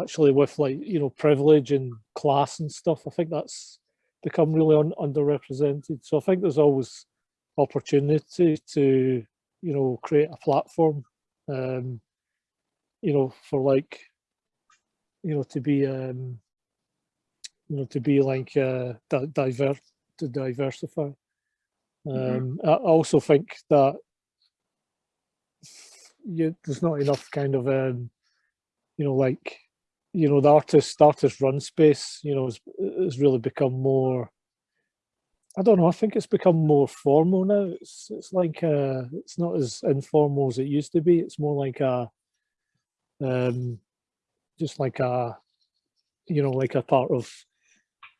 actually with like you know privilege and class and stuff. I think that's become really un- underrepresented. So I think there's always opportunity to you know create a platform um, you know, for like, you know, to be, um, you know, to be like uh, di- divert to diversify. Um, I I also think that you, there's not enough kind of, um, you know, like, you know, the artist artist run space, you know, has, has really become more. I don't know. I think it's become more formal now. It's it's like uh, it's not as informal as it used to be. It's more like a, um, just like a, you know, like a part of,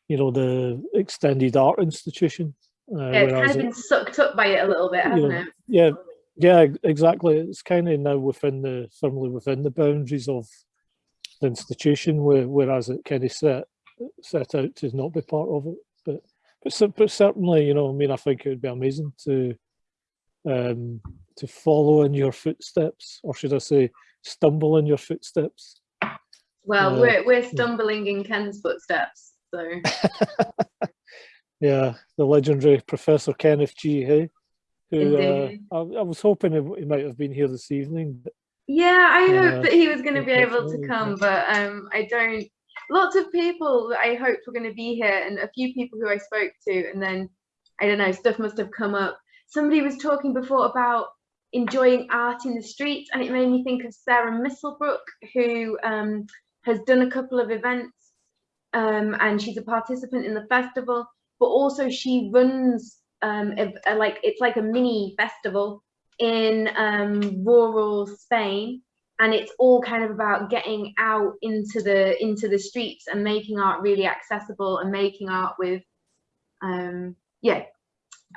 you know, the extended art institution. Uh, Yeah, it's kind of it- been sucked up by it a little bit, hasn't know, it? yeah, yeah, exactly. It's kind of now within the firmly within the boundaries of the institution, where, whereas it kind of set set out to not be part of it. But but but certainly, you know, I mean, I think it would be amazing to um to follow in your footsteps, or should I say, stumble in your footsteps. Well, Uh, we're we're stumbling in Ken's footsteps, so Yeah, the legendary Professor Kenneth G. Hay, who uh, I, I was hoping he, he might have been here this evening. but yeah, I Yeah, hope that he was going to be able to come, but um, I don't. Lots of people I hoped were going to be here, and a few people who I spoke to, and then I don't know, stuff must have come up. Somebody was talking before about enjoying art in the streets, and it made me think of Sarah Misselbrook, who um, has done a couple of events, um, and she's a participant in the festival. But also, she runs um, a, a- like it's like a mini festival in um, rural Spain, and it's all kind of about getting out into the into the streets and making art really accessible and making art with, um, yeah.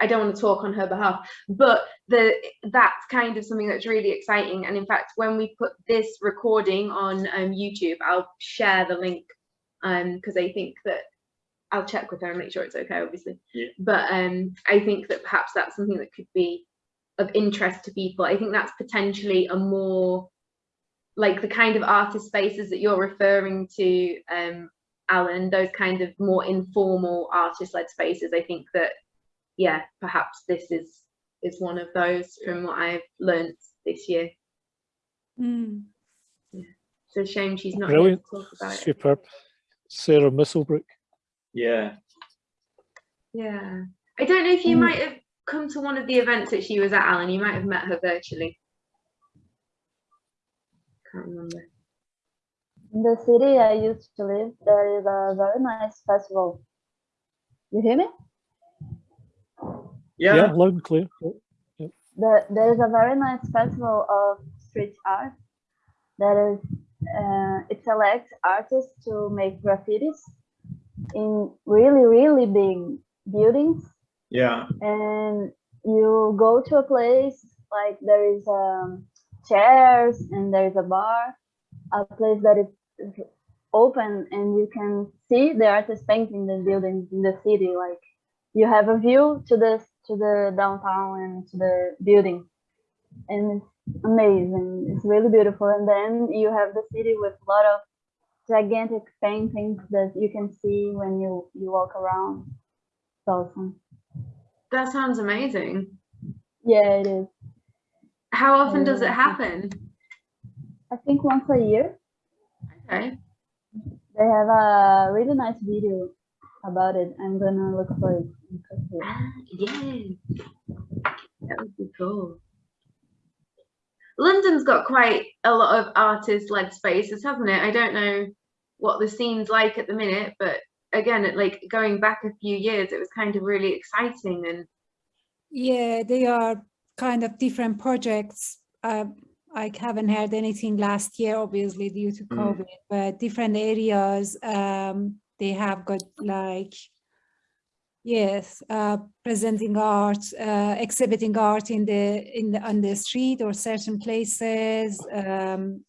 I don't want to talk on her behalf, but the that's kind of something that's really exciting. And in fact, when we put this recording on um, YouTube, I'll share the link because I think that I'll check with her and make sure it's okay, obviously. Yeah. But um, I think that perhaps that's something that could be of interest to people. I think that's potentially a more like the kind of artist spaces that you're referring to, um, Alan, those kind of more informal artist-led spaces. I think that, yeah, perhaps this is is one of those from what I've learnt this year. Mm. It's a shame she's not here Brilliant. to talk about it. Superb. Sarah Misselbrook. Yeah. Yeah. I don't know if you Mm. might have come to one of the events that she was at, Alan. You might have met her virtually. Can't remember. In the city I used to live, there is a very nice festival. You hear me? Yeah, Yeah. loud and clear. Yeah. There, there is a very nice festival of street art. That is, uh, it selects artists to make graffitis in really, really big buildings. Yeah. and you go to a place like there is um, chairs and there is a bar, a place that is open and you can see the artist painting the buildings in the city. Like you have a view to the to the downtown and to the building, and it's amazing. It's really beautiful. And then you have the city with a lot of gigantic paintings that you can see when you you walk around. It's awesome. That sounds amazing. Yeah, it is. How often does it happen? I think once a year Okay. they have a really nice video about it. I'm gonna look for it. and put it. Ah, yeah. That would be cool. London's got quite a lot of artist-led spaces, hasn't it? I don't know what the scene's like at the minute, but again, like going back a few years, it was kind of really exciting and Yeah, they are kind of different projects. Uh, I haven't heard anything last year, obviously due to Mm. COVID, but different areas, um, they have got like, yes, uh, presenting art, uh, exhibiting art in the in the on the street or certain places. Um,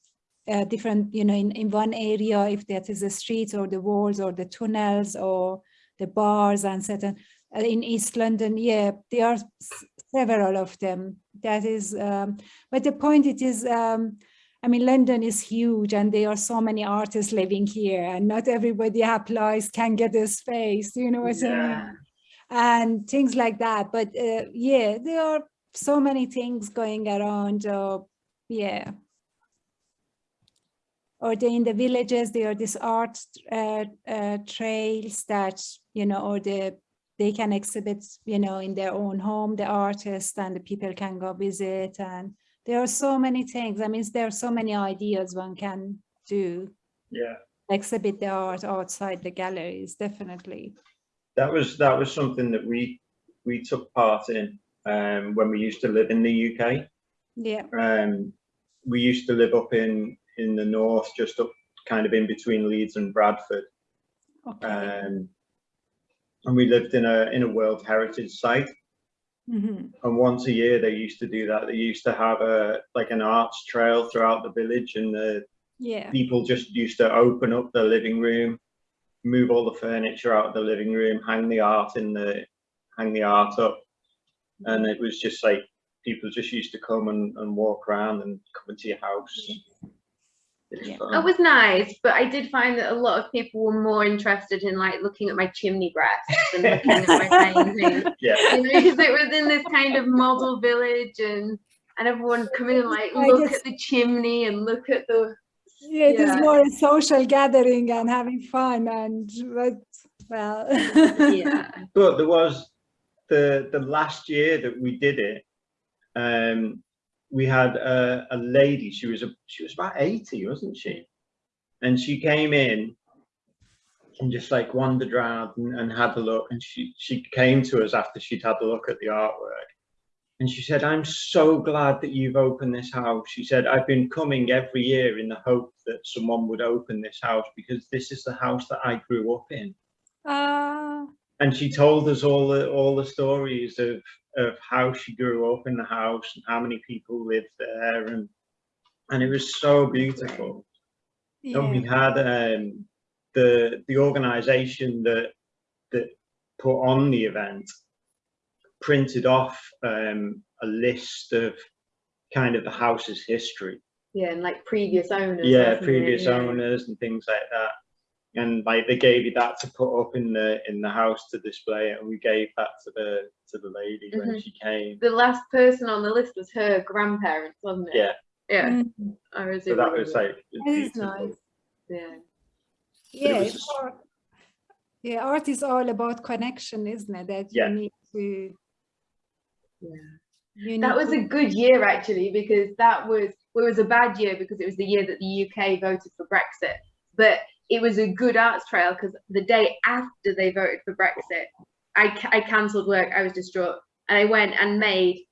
uh, different, you know, in, in one area, if that is the streets or the walls or the tunnels or the bars and certain uh, in East London, yeah, there are several of them. That is, um, but the point it is, um, I mean, London is huge and there are so many artists living here and not everybody applies, can get a space, you know what I mean? And things like that. But uh, yeah, there are so many things going around. Uh, yeah. Or they in the villages, there are these art uh, uh, trails that, you know, or the they can exhibit, you know, in their own home, the artist and the people can go visit. And there are so many things. I mean, there are so many ideas one can do, Yeah. exhibit the art outside the galleries, definitely. That was that was something that we we took part in um, when we used to live in the UK. Yeah. Um, we used to live up in in the north, just up kind of in between Leeds and Bradford. Okay. Um, and we lived in a in a World Heritage site. Mhm. And once a year they used to do that. They used to have a like an arts trail throughout the village, and the Yeah. people just used to open up the living room, move all the furniture out of the living room, hang the art in the hang the art up, and it was just like people just used to come and, and walk around and come into your house. Was Yeah. fun. That was nice, but I did find that a lot of people were more interested in like looking at my chimney breasts and looking at my paintings. yeah, You know, because it was in this kind of model village and and everyone would come in and like I look guess- at the chimney and look at the Yeah, it is Yeah. more a social gathering and having fun and but well yeah. but there was the the last year that we did it. Um, we had a, a lady. She was a she was about eighty, wasn't she? And she came in and just like wandered around and, and had a look. And she she came to us after she'd had a look at the artwork. And she said, I'm so glad that you've opened this house. She said, I've been coming every year in the hope that someone would open this house because this is the house that I grew up in. Ah, And she told us all the all the stories of of how she grew up in the house and how many people lived there and and it was so beautiful. And we had um, the the organization that that put on the event printed off um, a list of kind of the house's history. Yeah, and like previous owners. Yeah, wasn't it? previous owners and things like that. And like they gave you that to put up in the in the house to display it, and we gave that to the to the lady when Mhm. she came. The last person on the list was her grandparents, wasn't it? Yeah, Yeah. Mm, I was so that was like it was That is nice. Yeah. yeah was it's art. yeah art is all about connection isn't it that Yeah. you need to Yeah. you That was to- a good year actually because that was well, it was a bad year because it was the year that the UK voted for Brexit. But it was a good arts trail because the day after they voted for Brexit, I, I cancelled work. I was distraught, and I went and made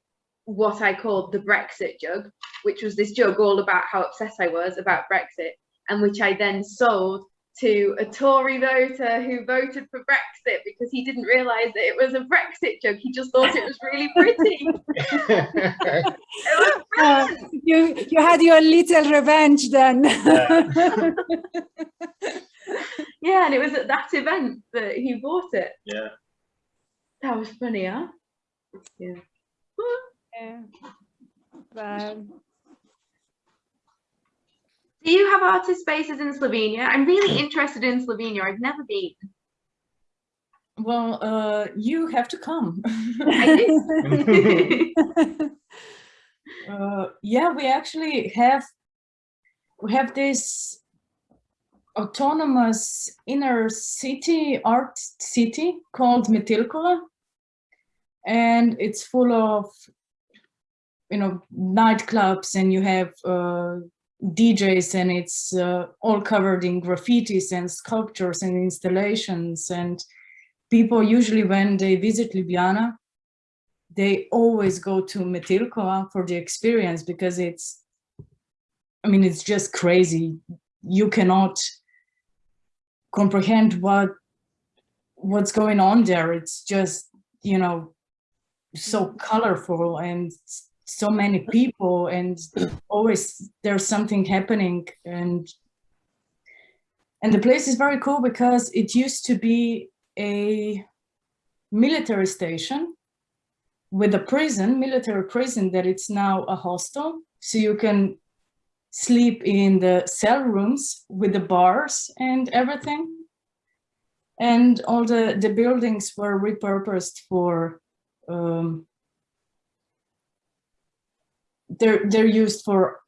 what I called the Brexit jug, which was this jug all about how obsessed I was about Brexit, and which I then sold to a Tory voter who voted for Brexit because he didn't realise that it was a Brexit joke. He just thought it was really pretty. It was Uh, you you had your little revenge then Yeah, and it was at that event that he bought it. yeah. That was funny, huh? Yeah. yeah. Well, Do you have artist spaces in Slovenia? I'm really interested in Slovenia. I've never been. Well, uh, you have to come. Uh, yeah, we actually have we have this autonomous inner city art city called Metelkova, and it's full of you know nightclubs, and you have uh, DJs, and it's uh, all covered in graffitis and sculptures and installations and people usually when they visit Ljubljana, they always go to Metelkova for the experience because it's, I mean, it's just crazy. You cannot comprehend what what's going on there. It's just, you know, so colorful and so many people and always there's something happening and and the place is very cool because it used to be a military station with a prison, military prison, that it's now a hostel. So you can sleep in the cell rooms with the bars and everything. And all the, the buildings were repurposed for, um, they're, they're used for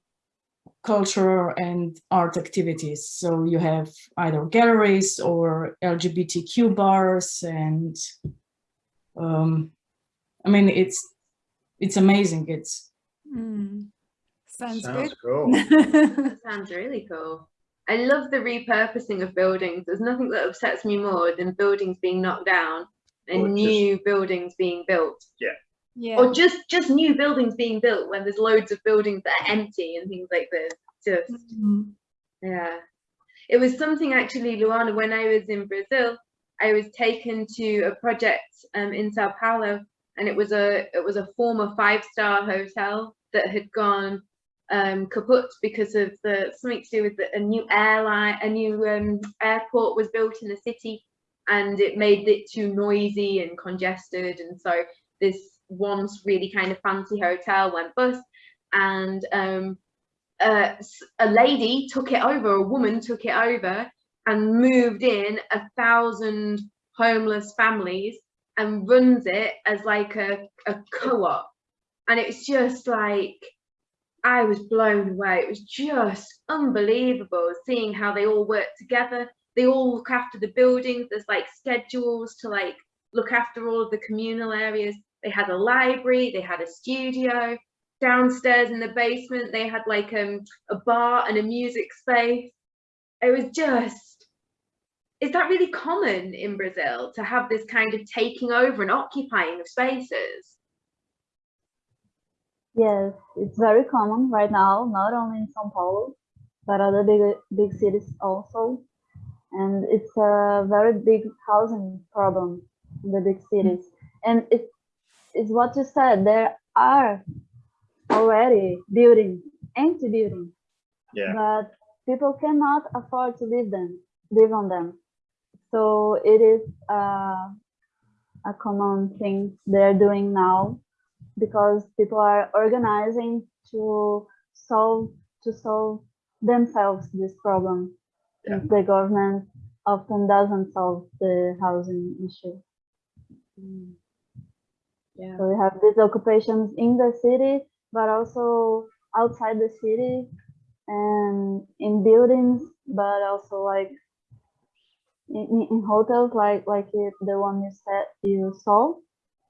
cultural and art activities. So you have either galleries or LGBTQ bars and um, I mean, it's it's amazing. It's Mm. Sounds, Sounds cool. Sounds really cool. I love the repurposing of buildings. There's nothing that upsets me more than buildings being knocked down and Or just- new buildings being built. yeah. Or just just new buildings being built when there's loads of buildings that are empty and things like this. Just Mm. yeah. It was something actually, Luana, when I was in Brazil, I was taken to a project um, in Sao Paulo and it was a it was a former five-star hotel that had gone um, kaput because of the something to do with the, a new airline, a new um, airport was built in the city, and it made it too noisy and congested, and so this once really kind of fancy hotel went bust, and um, uh, a lady took it over, a woman took it over, and moved in a thousand homeless families and runs it as like a, a co-op and it's just like I was blown away. It was just unbelievable seeing how they all work together. They all look after the buildings. There's like schedules to like look after all of the communal areas. They had a library, they had a studio. Downstairs in the basement, they had like um, a bar and a music space. It was just, is that really common in Brazil to have this kind of taking over and occupying of spaces? Yes, it's very common right now, not only in São Paulo, but other big big cities also. And it's a very big housing problem the big cities. And it is what you said, there are already buildings, empty buildings, Yeah. but people cannot afford to live them, live on them. So it is uh, a common thing they're doing now because people are organizing to solve to solve themselves this problem. Yeah. The government often doesn't solve the housing issue. Yeah. So we have these occupations in the city, but also outside the city and in buildings, but also like in, in- hotels, like like it, the one you said you saw,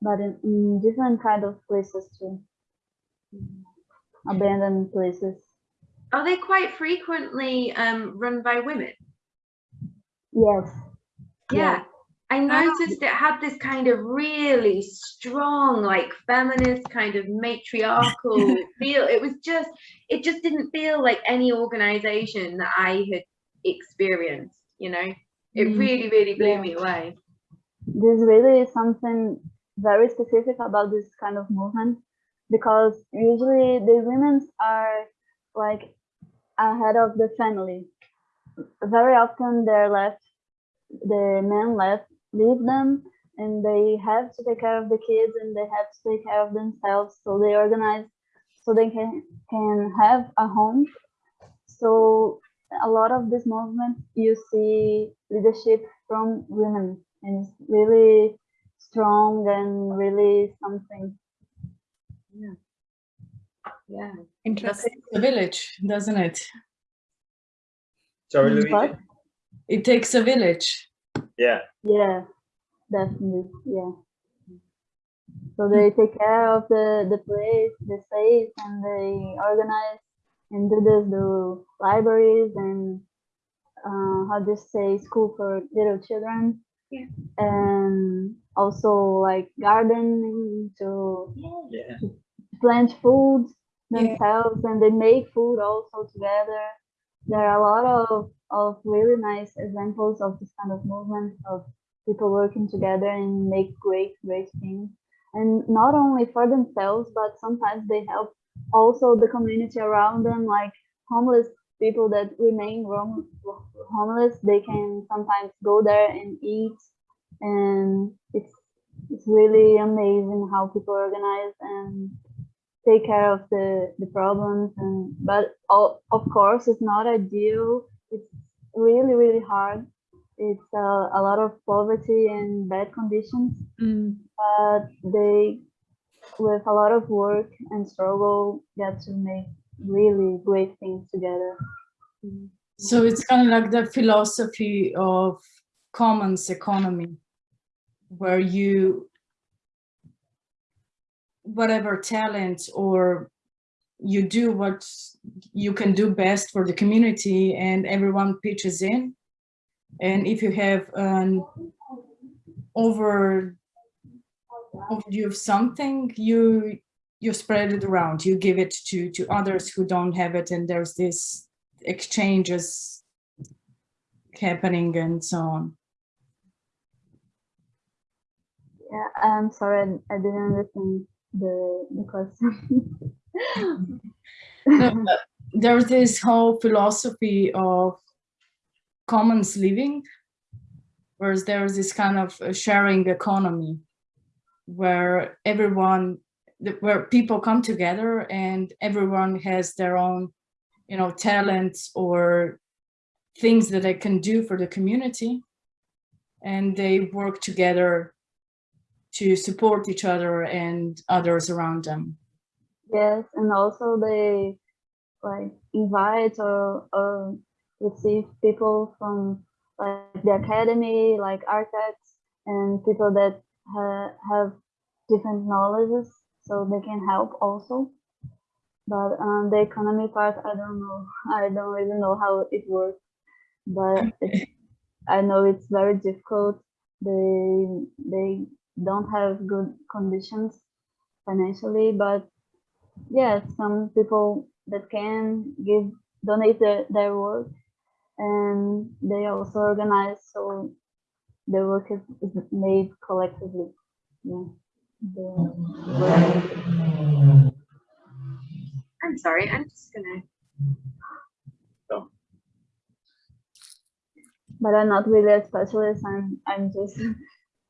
but in, in different kind of places too, abandoned places. Are they quite frequently um, run by women? Yes. Yeah. I noticed it had this kind of really strong, like feminist kind of matriarchal feel. It was just, it just didn't feel like any organization that I had experienced, you know? It Mm. really, really blew Yeah. me away. This really is something very specific about this kind of movement because usually the women are like ahead of the family. Very often they're left, the men left, leave them, and they have to take care of the kids and they have to take care of themselves. So they organize so they can can have a home. So a lot of this movement you see leadership from women and it's really strong and really something. Yeah. It Interesting. takes a village, doesn't it? Sorry, Luigi. It takes a village. Yeah. Yeah, definitely. Yeah. So they take care of the the place, the space, and they organize and do this, do libraries and uh, how to say school for little children. Yeah. And also like gardening to Yeah. plant food Yeah. themselves and they make food also together. There are a lot of, of really nice examples of this kind of movement of people working together and make great, great things. And not only for themselves, but sometimes they help also the community around them, like homeless people that remain homeless. They can sometimes go there and eat. And it's it's really amazing how people organize and take care of the the problems and but all, of course it's not ideal it's really really hard it's uh, a lot of poverty and bad conditions Mm. but they with a lot of work and struggle get to make really great things together. So it's kind of like the philosophy of commons economy, where you, whatever talent or you do what you can do best for the community and everyone pitches in. And if you have an over overview of something, you you spread it around, you give it to to others who don't have it, and there's this exchanges happening and so on. Yeah, I'm sorry, I I didn't understand the, the question. There's this whole philosophy of commons living, whereas there's this kind of uh, sharing economy where everyone, where people come together and everyone has their own, you know, talents or things that they can do for the community. And they work together to support each other and others around them. Yes, and also they like invite or, or receive people from like the academy, like architects and people that ha have different knowledges, so they can help also. But um, the economy part, I don't know. I don't really know how it works, but I know it's very difficult. They they don't have good conditions financially, but yes, some people that can give donate their, their work and they also organize so the work is, is made collectively. Yeah. The work- I'm sorry, I'm just gonna. but I'm not really a specialist. I'm I'm just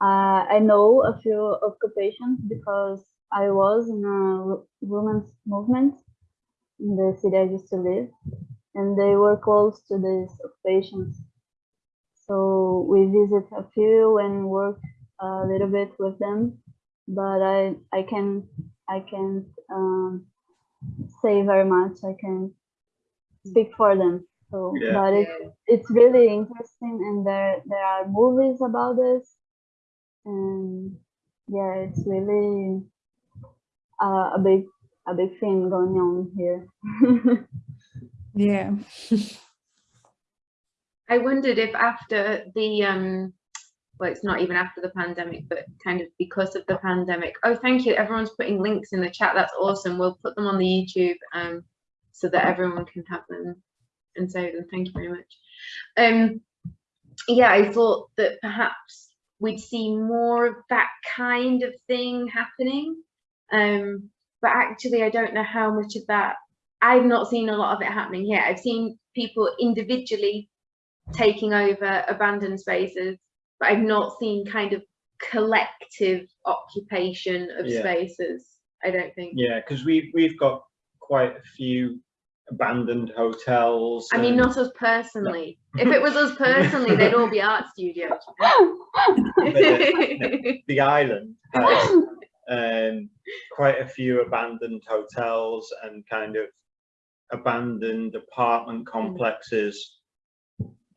uh, I know a few occupations because I was in a women's movement in the city I used to live, and they were close to these occupations. So we visit a few and work a little bit with them, but I I can I can't um, say very much. I can speak for them. So, Yeah. but it's it's really interesting, and there there are movies about this, and yeah, it's really uh, a big a big thing going on here. Yeah. I wondered if after the um well it's not even after the pandemic but kind of because of the pandemic. Oh thank you. Everyone's putting links in the chat. That's awesome. We'll put them on the youtube um so that everyone can have them and save them. Thank you very much. Um yeah i thought that perhaps we'd see more of that kind of thing happening um but actually i don't know how much of that i've not seen a lot of it happening here i've seen people individually taking over abandoned spaces, but I've not seen kind of collective occupation of Yeah. spaces. I don't think. Yeah, because we we've got quite a few abandoned hotels. I mean, not us personally. If it was us personally, they'd all be art studios. the island has um, quite a few abandoned hotels and kind of abandoned apartment complexes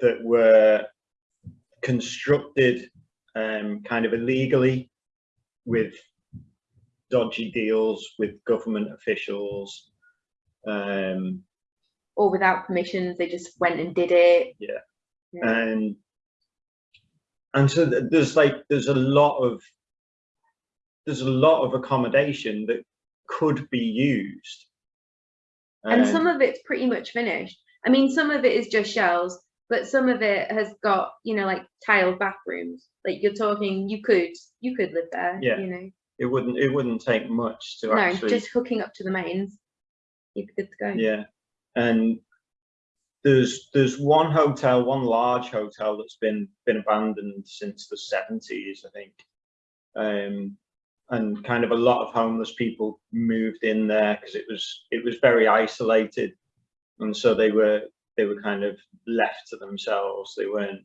that were constructed um, kind of illegally with dodgy deals with government officials. Um, or without permissions, they just went and did it. Yeah. Yeah. and and so th- there's like there's a lot of there's a lot of accommodation that could be used and Um, some of it's pretty much finished. I mean, some of it is just shells, but some of it has got, you know, like tiled bathrooms. Like you're talking, you could, you could live there. Yeah. You know, it wouldn't it wouldn't take much to no, actually just hooking up to the mains. You're good to go. yeah and there's there's one hotel one large hotel that's been been abandoned since the 70s i think um and kind of a lot of homeless people moved in there because it was it was very isolated and so they were they were kind of left to themselves they weren't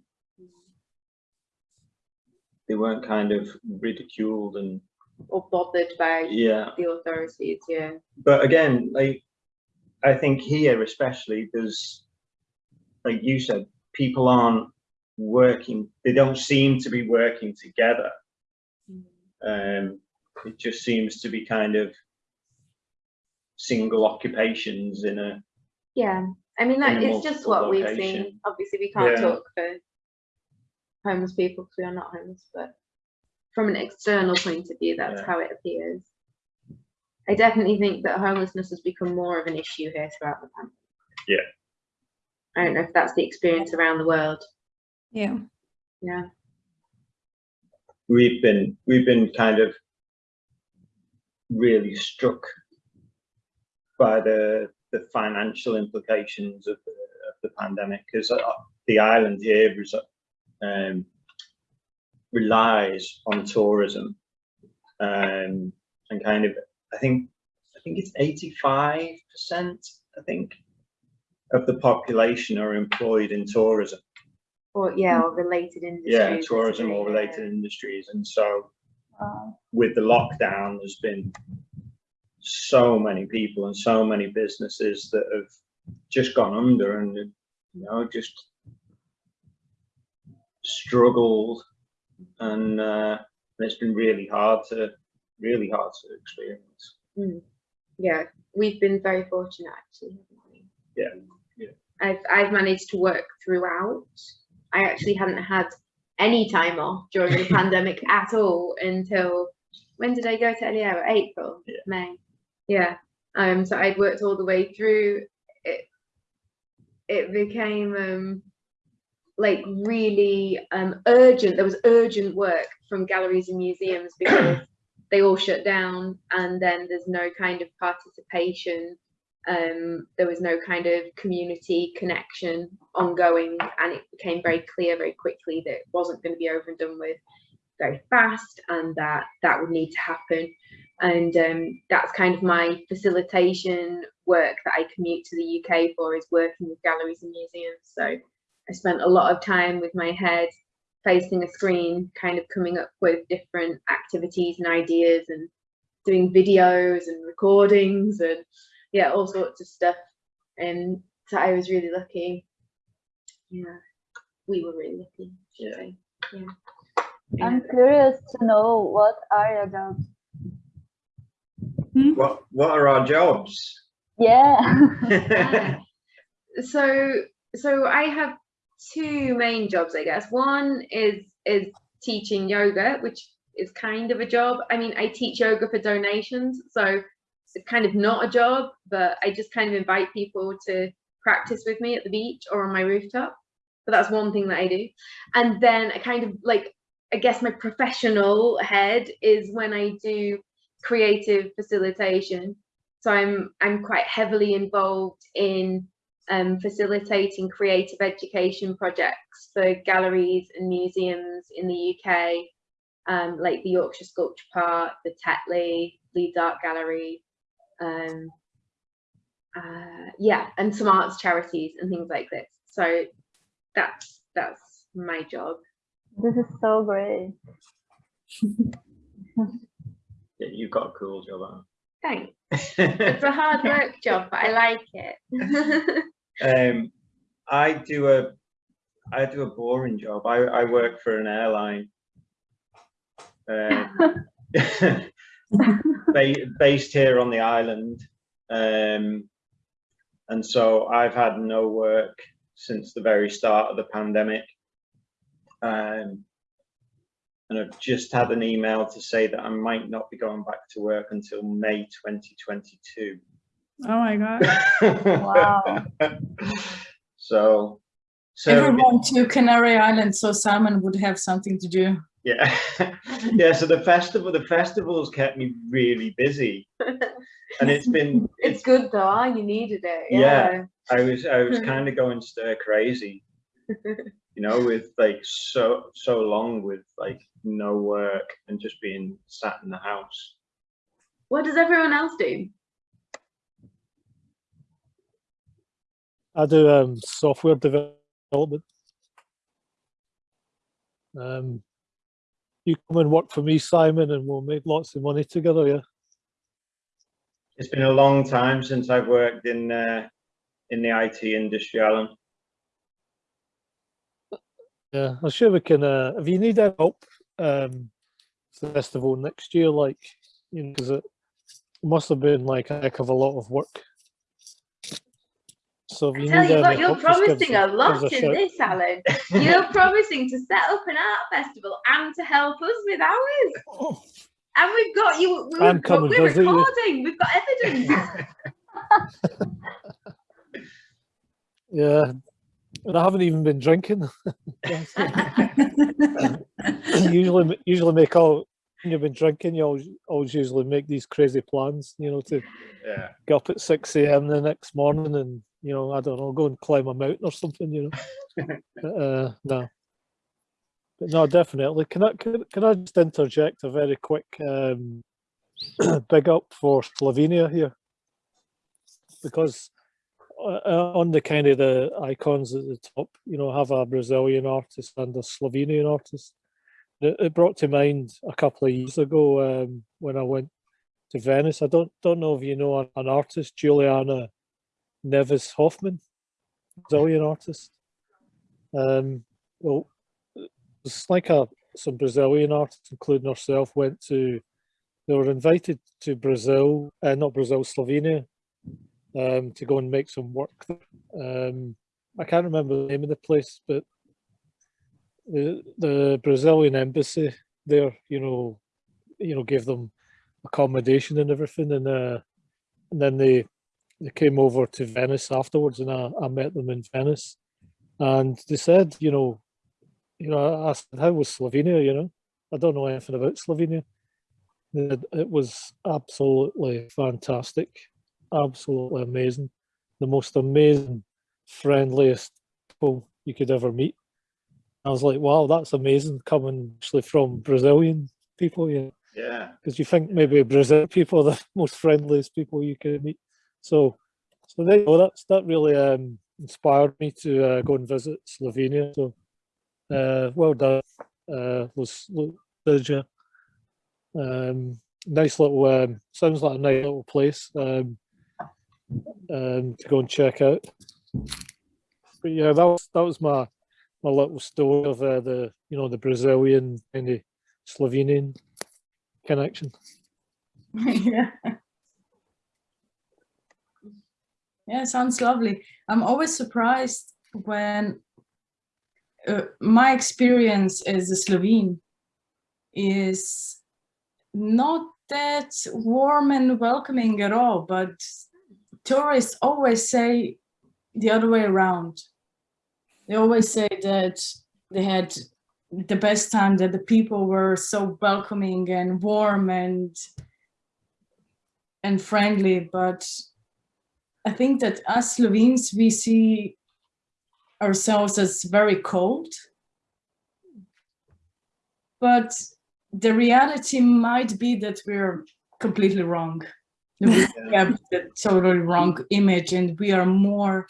they weren't kind of ridiculed and Or bothered by yeah the authorities. Yeah. but again like I think here especially, there's, like you said, people aren't working, they don't seem to be working together. Um, it just seems to be kind of single occupations in a, Yeah, I mean, that it's just multiple what we've seen. Obviously, we can't Yeah. talk for homeless people because we are not homeless, but from an external point of view, that's Yeah. how it appears. I definitely think that homelessness has become more of an issue here throughout the pandemic. Yeah. I don't know if that's the experience around the world. Yeah. Yeah. we've been, we've been kind of really struck by the, the financial implications of the, of the pandemic, because the island here is, um, relies on tourism. Um, and kind of, I think, I think it's eighty-five percent, I think, of the population are employed in tourism. Or yeah, or related industries. Yeah, tourism or related yeah. industries. And so. With the lockdown, there's been so many people and so many businesses that have just gone under and, you know, just struggled. And, uh, it's been really hard to, really hard to experience. Yeah, we've been very fortunate actually. Yeah, yeah. I've I've managed to work throughout. I actually hadn't had any time off during the pandemic at all until when did I go to El Hierro? April, Yeah. May. Yeah. Um. So I'd worked all the way through. It. It became um like really um urgent. There was urgent work from galleries and museums because they all shut down and then there's no kind of participation um, there was no kind of community connection ongoing and it became very clear very quickly that it wasn't going to be over and done with very fast and that that would need to happen. And um, that's kind of my facilitation work that I commute to the UK for is working with galleries and museums. So I spent a lot of time with my head facing a screen kind of coming up with different activities and ideas and doing videos and recordings and yeah all sorts of stuff and so i was really lucky yeah we were really lucky Yeah. say. yeah I'm curious to know what are your jobs? Hmm? What, what are our jobs? Yeah. so so i have two main jobs i guess one is is teaching yoga which is kind of a job i mean i teach yoga for donations so it's kind of not a job but i just kind of invite people to practice with me at the beach or on my rooftop. But that's one thing that i do. And then i kind of like i guess my professional head is when i do creative facilitation. So i'm i'm quite heavily involved in um, facilitating creative education projects for galleries and museums in the UK, um, like the Yorkshire Sculpture Park, the Tetley, Leeds Art Gallery, um, uh, yeah, and some arts charities and things like this. So that's that's my job. This is so great. Yeah, you've got a cool job, Thanks. It's a hard work job, but I like it. Um, I do a, I do a boring job. I, I work for an airline. Uh, ba- based here on the island. Um, and so I've had no work since the very start of the pandemic. Um, and I've just had an email to say that I might not be going back to work until May 2022. Oh my God. Wow. So, so Everyone to Canary Island, so Simon would have something to do. Yeah, yeah. So the festival, the festivals kept me really busy, and it's been, it's good though. You needed it. Yeah. I was, I was kind of going stir crazy, you know, with like so, so long with like no work and just being sat in the house. What does everyone else do? I do um, software development. Um, you come and work for me, Simon, and we'll make lots of money together. Yeah. It's been a long time since I've worked in uh, in the IT industry, Alan. Yeah, I'm sure we can. Uh, if you need any help, um, festival next year, like you know, because it must have been like a heck of a lot of work. So if I tell need you what, you're help, just give us promising a- a lot us a in this, Alan. You're promising to set up an art festival and to help us with ours. Oh. And we've got you. we- I'm We've got, coming, we're visit you. recording. We've got evidence. Yeah, and I haven't even been drinking. Usually, usually make all when you've been drinking. You always, always usually make these crazy plans, you know, to Yeah. get up at six a.m. the next morning and you know, I don't know, go and climb a mountain or something, you know. But, uh, no, but no, definitely. Can I can, can I just interject a very quick um, big up for Slovenia here because uh, uh, on the kind of the icons at the top, you know, have a Brazilian artist and a Slovenian artist. It, brought to mind a couple of years ago um, when I went to Venice. I don't don't know if you know an, an artist, Juliana Neves Hoffman, Brazilian artist. Um, well, it's like a some Brazilian artists, including herself, went to. They were invited to Brazil, uh, not Brazil, Slovenia, um, to go and make some work. Um, I can't remember the name of the place, but the the Brazilian embassy there, you know, you know, gave them accommodation and everything, and uh, and then they they came over to Venice afterwards, and I, I met them in Venice, and they said, you know, you know, I said, how was Slovenia? You know, I don't know anything about Slovenia. It was absolutely fantastic, absolutely amazing, the most amazing, friendliest people you could ever meet. I was like, wow, that's amazing coming actually from Brazilian people, know Yeah. because you think maybe Brazil people are the most friendliest people you can meet. So, so there you go. That's that really um, inspired me to uh, go and visit Slovenia. So, uh, well done, uh, Lucia. Um, nice little. Um, sounds like a nice little place um, um, to go and check out. But yeah, that was that was my my little story of uh, the you know the Brazilian and the Slovenian connection. yeah. Yeah, sounds lovely. I'm always surprised when uh, my experience as a Slovene is not that warm and welcoming at all, but tourists always say the other way around. They always say that they had the best time, that the people were so welcoming and warm and and friendly, but I think that us Slovenes, we see ourselves as very cold. But the reality might be that we're completely wrong. We have the totally wrong image and we are more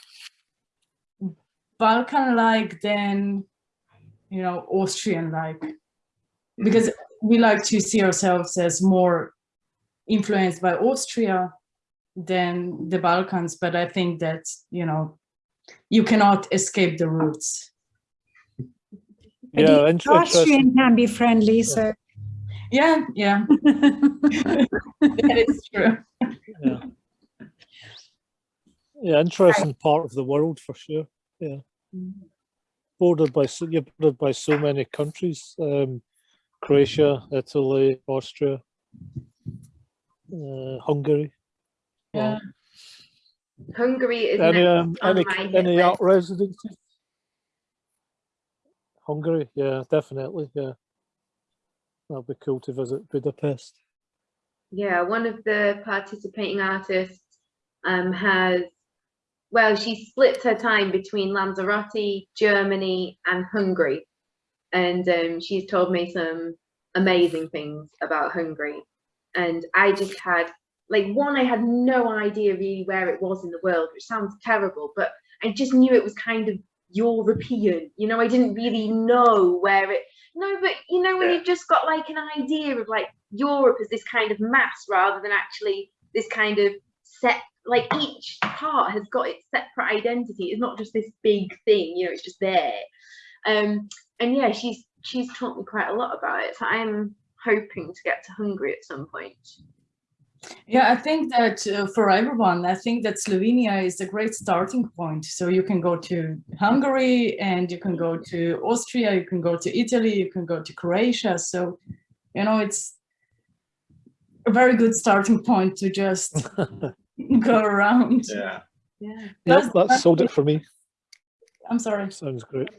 Balkan-like than, you know, Austrian-like. Because we like to see ourselves as more influenced by Austria than the Balkans, but I think that, you know, you cannot escape the roots. But Yeah, even int- interesting. Austrian can be friendly, so. Yeah, yeah, that is true. Yeah. Yeah, interesting part of the world for sure. Yeah. Bordered by so you're bordered by so many countries. Um, Croatia, Italy, Austria, uh, Hungary. Yeah. Hungary is Any um, any any art residencies? Hungary, yeah, definitely, yeah. That'd be cool to visit Budapest. Yeah, one of the participating artists um, has, well, she splits her time between Lanzarote, Germany, and Hungary. And um, she's told me some amazing things about Hungary. And I just had, like, one, I had no idea really where it was in the world, which sounds terrible, but I just knew it was kind of European. You know, I didn't really know where it, no, but you know, when Yeah. you've just got like an idea of like Europe as this kind of mass rather than actually this kind of set like each part has got its separate identity it's not just this big thing you know it's just there um and yeah she's she's taught me quite a lot about it so i'm hoping to get to hungary at some point Yeah, I think that uh, for everyone, I think that Slovenia is a great starting point. So you can go to Hungary and you can go to Austria, you can go to Italy, you can go to Croatia. So, you know, it's a very good starting point to just go around. Yeah. yeah Yep, Plus, that sold it for me. I'm sorry. Sounds great.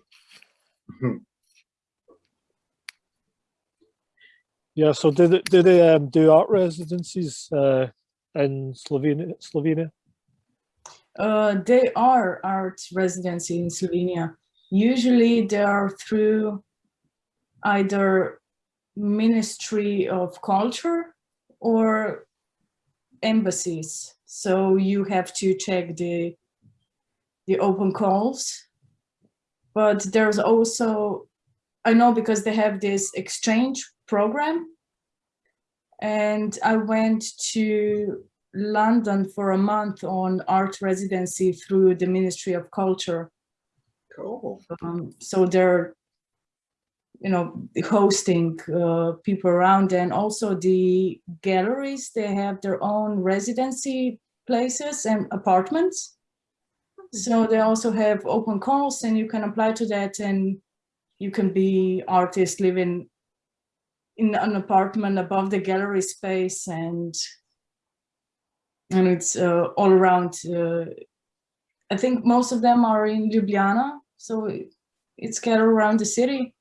Yeah, so do they, do they um, do art residencies uh, in Slovenia? Slovenia? Uh, they are art residency in Slovenia. Usually they are through either Ministry of Culture or embassies. So you have to check the the open calls. But there's also, I know because they have this exchange program. And I went to London for a month on art residency through the Ministry of Culture. Cool. Um, so they're, you know, hosting uh, people around and also the galleries, they have their own residency places and apartments. So they also have open calls and you can apply to that and you can be artist living in an apartment above the gallery space and and it's uh, all around. Uh, I think most of them are in Ljubljana, so it's scattered around the city.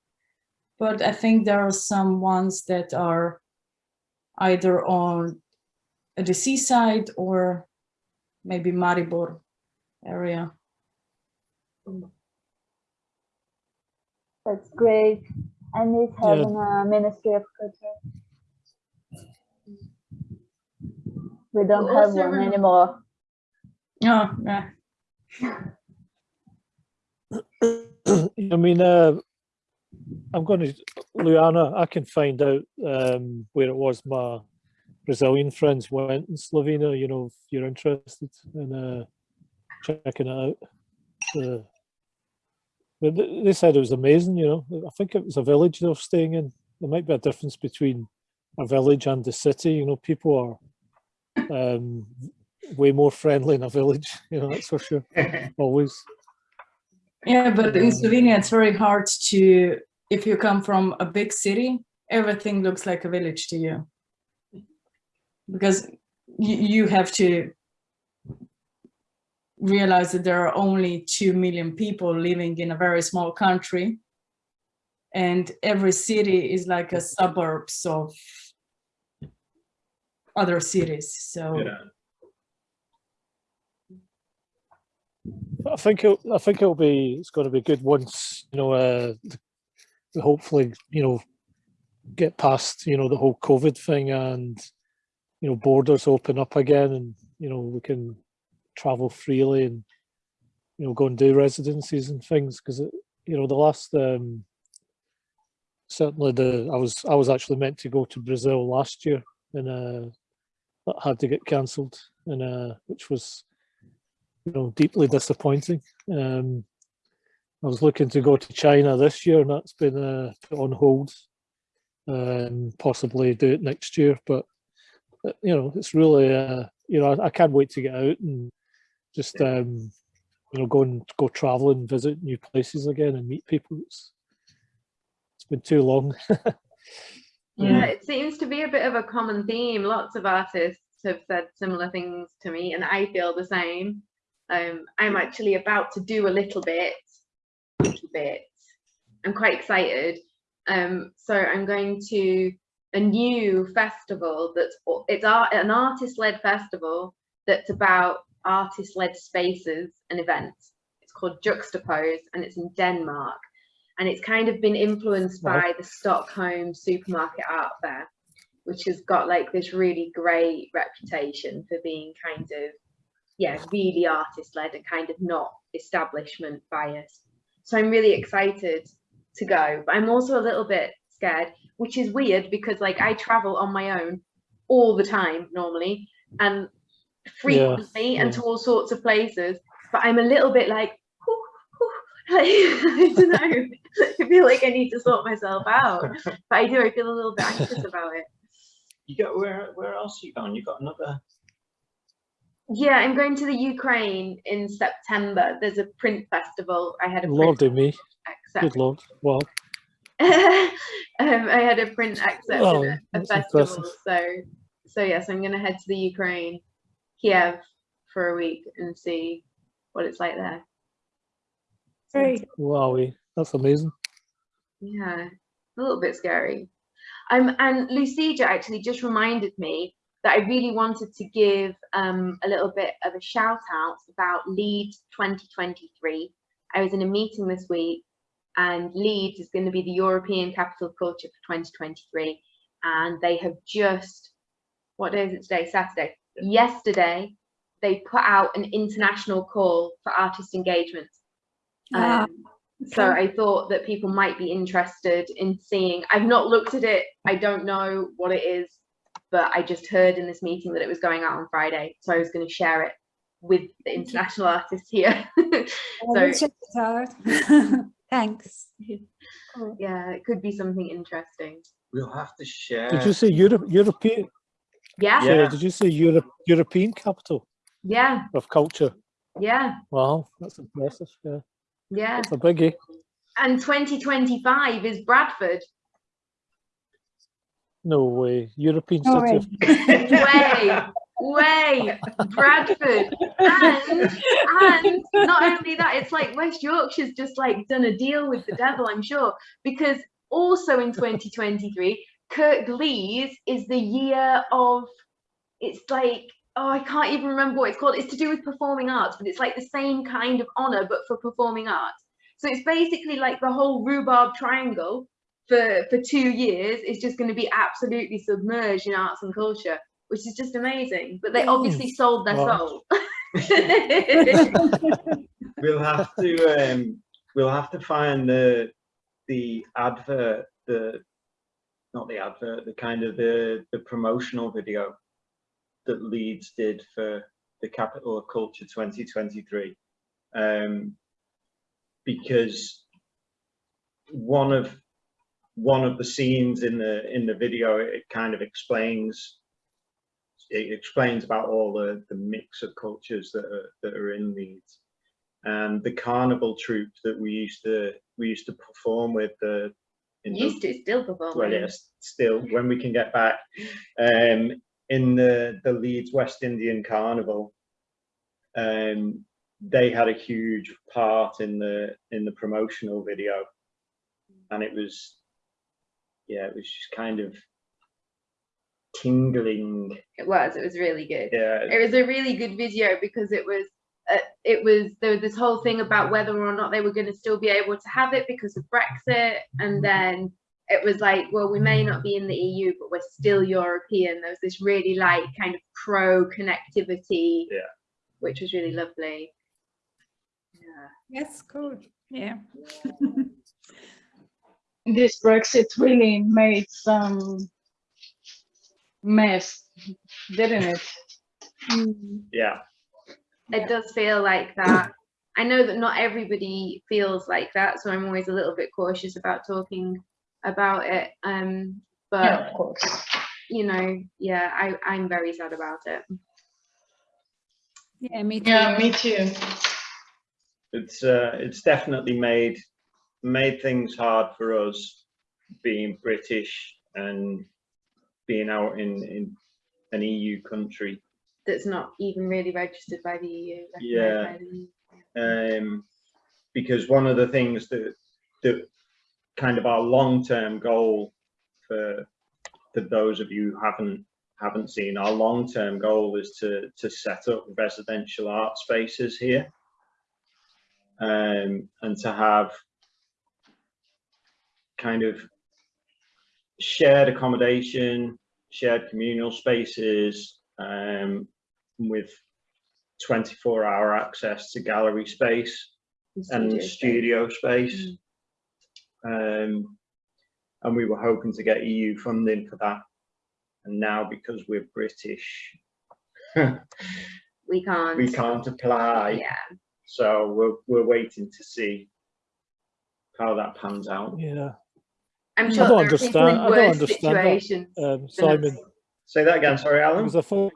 But I think there are some ones that are either on the seaside or maybe Maribor area. That's great. I miss having a Ministry of Culture. We don't have one anymore. Oh, yeah. I mean, uh, I'm going to, Luana, I can find out um, where it was my Brazilian friends went in Slovenia, you know, if you're interested in uh, checking it out. Uh, but they said it was amazing, you know. I think it was a village they were staying in. There might be a difference between a village and the city, you know, people are um, way more friendly in a village, you know, that's for sure, always. Yeah, but in Slovenia, it's very hard to, if you come from a big city, everything looks like a village to you. Because you, you have to realize that there are only 2 million people living in a very small country. And every city is like a suburbs of other cities. So Yeah. I think it'll. I think it'll be it's going to be good once you know uh, th- hopefully you know get past you know the whole COVID thing and you know borders open up again and you know we can travel freely and you know go and do residencies and things because you know the last um certainly the I was I was actually meant to go to Brazil last year and uh that had to get cancelled and uh which was you know, deeply disappointing. Um, I was looking to go to China this year, and that's been uh, put on hold. Um, possibly do it next year, but uh, you know, it's really, uh, you know, I, I can't wait to get out and just, um, you know, go and go travel and visit new places again and meet people. It's, it's been too long. Yeah, it seems to be a bit of a common theme. Lots of artists have said similar things to me, and I feel the same. Um, I'm actually about to do a little bit, little bit. I'm quite excited. Um, so I'm going to a new festival that's it's art, an artist-led festival that's about artist-led spaces and events. It's called Juxtapose, and it's in Denmark and it's kind of been influenced by the Stockholm supermarket art fair, which has got like this really great reputation for being kind of, yeah, really artist led and kind of not establishment biased. So I'm really excited to go, but I'm also a little bit scared, which is weird because like I travel on my own all the time normally. and frequently and yeah. to all sorts of places. But I'm a little bit like, like I don't know. I feel like I need to sort myself out. But I do. I feel a little bit anxious about it. You got where? Where else are you going? You got another? Yeah, I'm going to the Ukraine in September. There's a print festival. I had a Lordy me, except good lord. Well, um, I had a print excerpt Oh, at a festival. impressive. So, so yes, I'm going to head to the Ukraine, Kiev, for a week and see what it's like there. So, Very wowie, that's amazing. yeah, a little bit scary. Um, and Lucija actually just reminded me that I really wanted to give um, a little bit of a shout out about LEEDS 2023. I was in a meeting this week and Leeds is going to be the European Capital of Culture for 2023. And they have just, what day is it today? Saturday. Yesterday, they put out an international call for artist engagement. Ah, Um, so. I thought that people might be interested in seeing. I've not looked at it. I don't know what it is, but I just heard in this meeting that it was going out on Friday. So I was going to share it with the international artists here. So will check. Thanks. yeah, it could be something interesting. We'll have to share. Did you say Europe, European? Yeah, Sorry, Yeah. did you say Europe, European capital yeah, of culture? yeah, Wow, that's impressive. Yeah, yeah. it's a biggie. And 2025 is Bradford. No way. European No city. way. Of, way, way, Bradford, and and not only that, it's like West Yorkshire's just like done a deal with the devil, I'm sure, because also in 2023, Kirklees is the year of. It's like oh, I can't even remember what it's called. It's to do with performing arts, but it's like the same kind of honor, but for performing arts. So it's basically like the whole rhubarb triangle for for two years is just going to be absolutely submerged in arts and culture which is just amazing but they obviously sold their Wow. soul We'll have to. Um, we'll have to find the the advert. The not the advert. The kind of the the promotional video that Leeds did for the Capital of Culture 2023. Um, because one of one of the scenes in the in the video it kind of explains it explains about all the the mix of cultures that are that are in Leeds and the carnival troupe that we used to we used to perform with the the- used to still perform well yes still when we can get back um in the the Leeds West Indian Carnival um they had a huge part in the in the promotional video. And it was yeah it was just kind of tingling. It was it was really good. Yeah. It was a really good video because it was uh, it was there was this whole thing about whether or not they were going to still be able to have it because of brexit and then it was like well we may not be in the eu but we're still european. There was this really like kind of pro connectivity Yeah. which was really lovely. Yeah. That's cool. Yeah. This Brexit really made some mess, didn't it? yeah it does feel like that. I know that not everybody feels like that, so I'm always a little bit cautious about talking about it. Um, but Yeah, of course. you know, yeah, I, I'm very sad about it. Yeah, me too. Yeah, me too. it's uh, it's definitely made made things hard for us being British and being out in in an EU country. That's not even really registered by the EU. Yeah. the EU. Um, because one of the things that that kind of our long term goal for for those of you who haven't haven't seen our long term goal is to to set up residential art spaces here um, and to have kind of shared accommodation, shared communal spaces um, with 24 hour access to gallery space and space. studio space. Um, and we were hoping to get EU funding for that. And now because we're British, we can't. we can't apply. Yeah. So we're, we're waiting to see how that pans out. Yeah. I'm I don't there are people in understand- I don't understand that. Um. Simon, Say that again, sorry, Alan. because I thought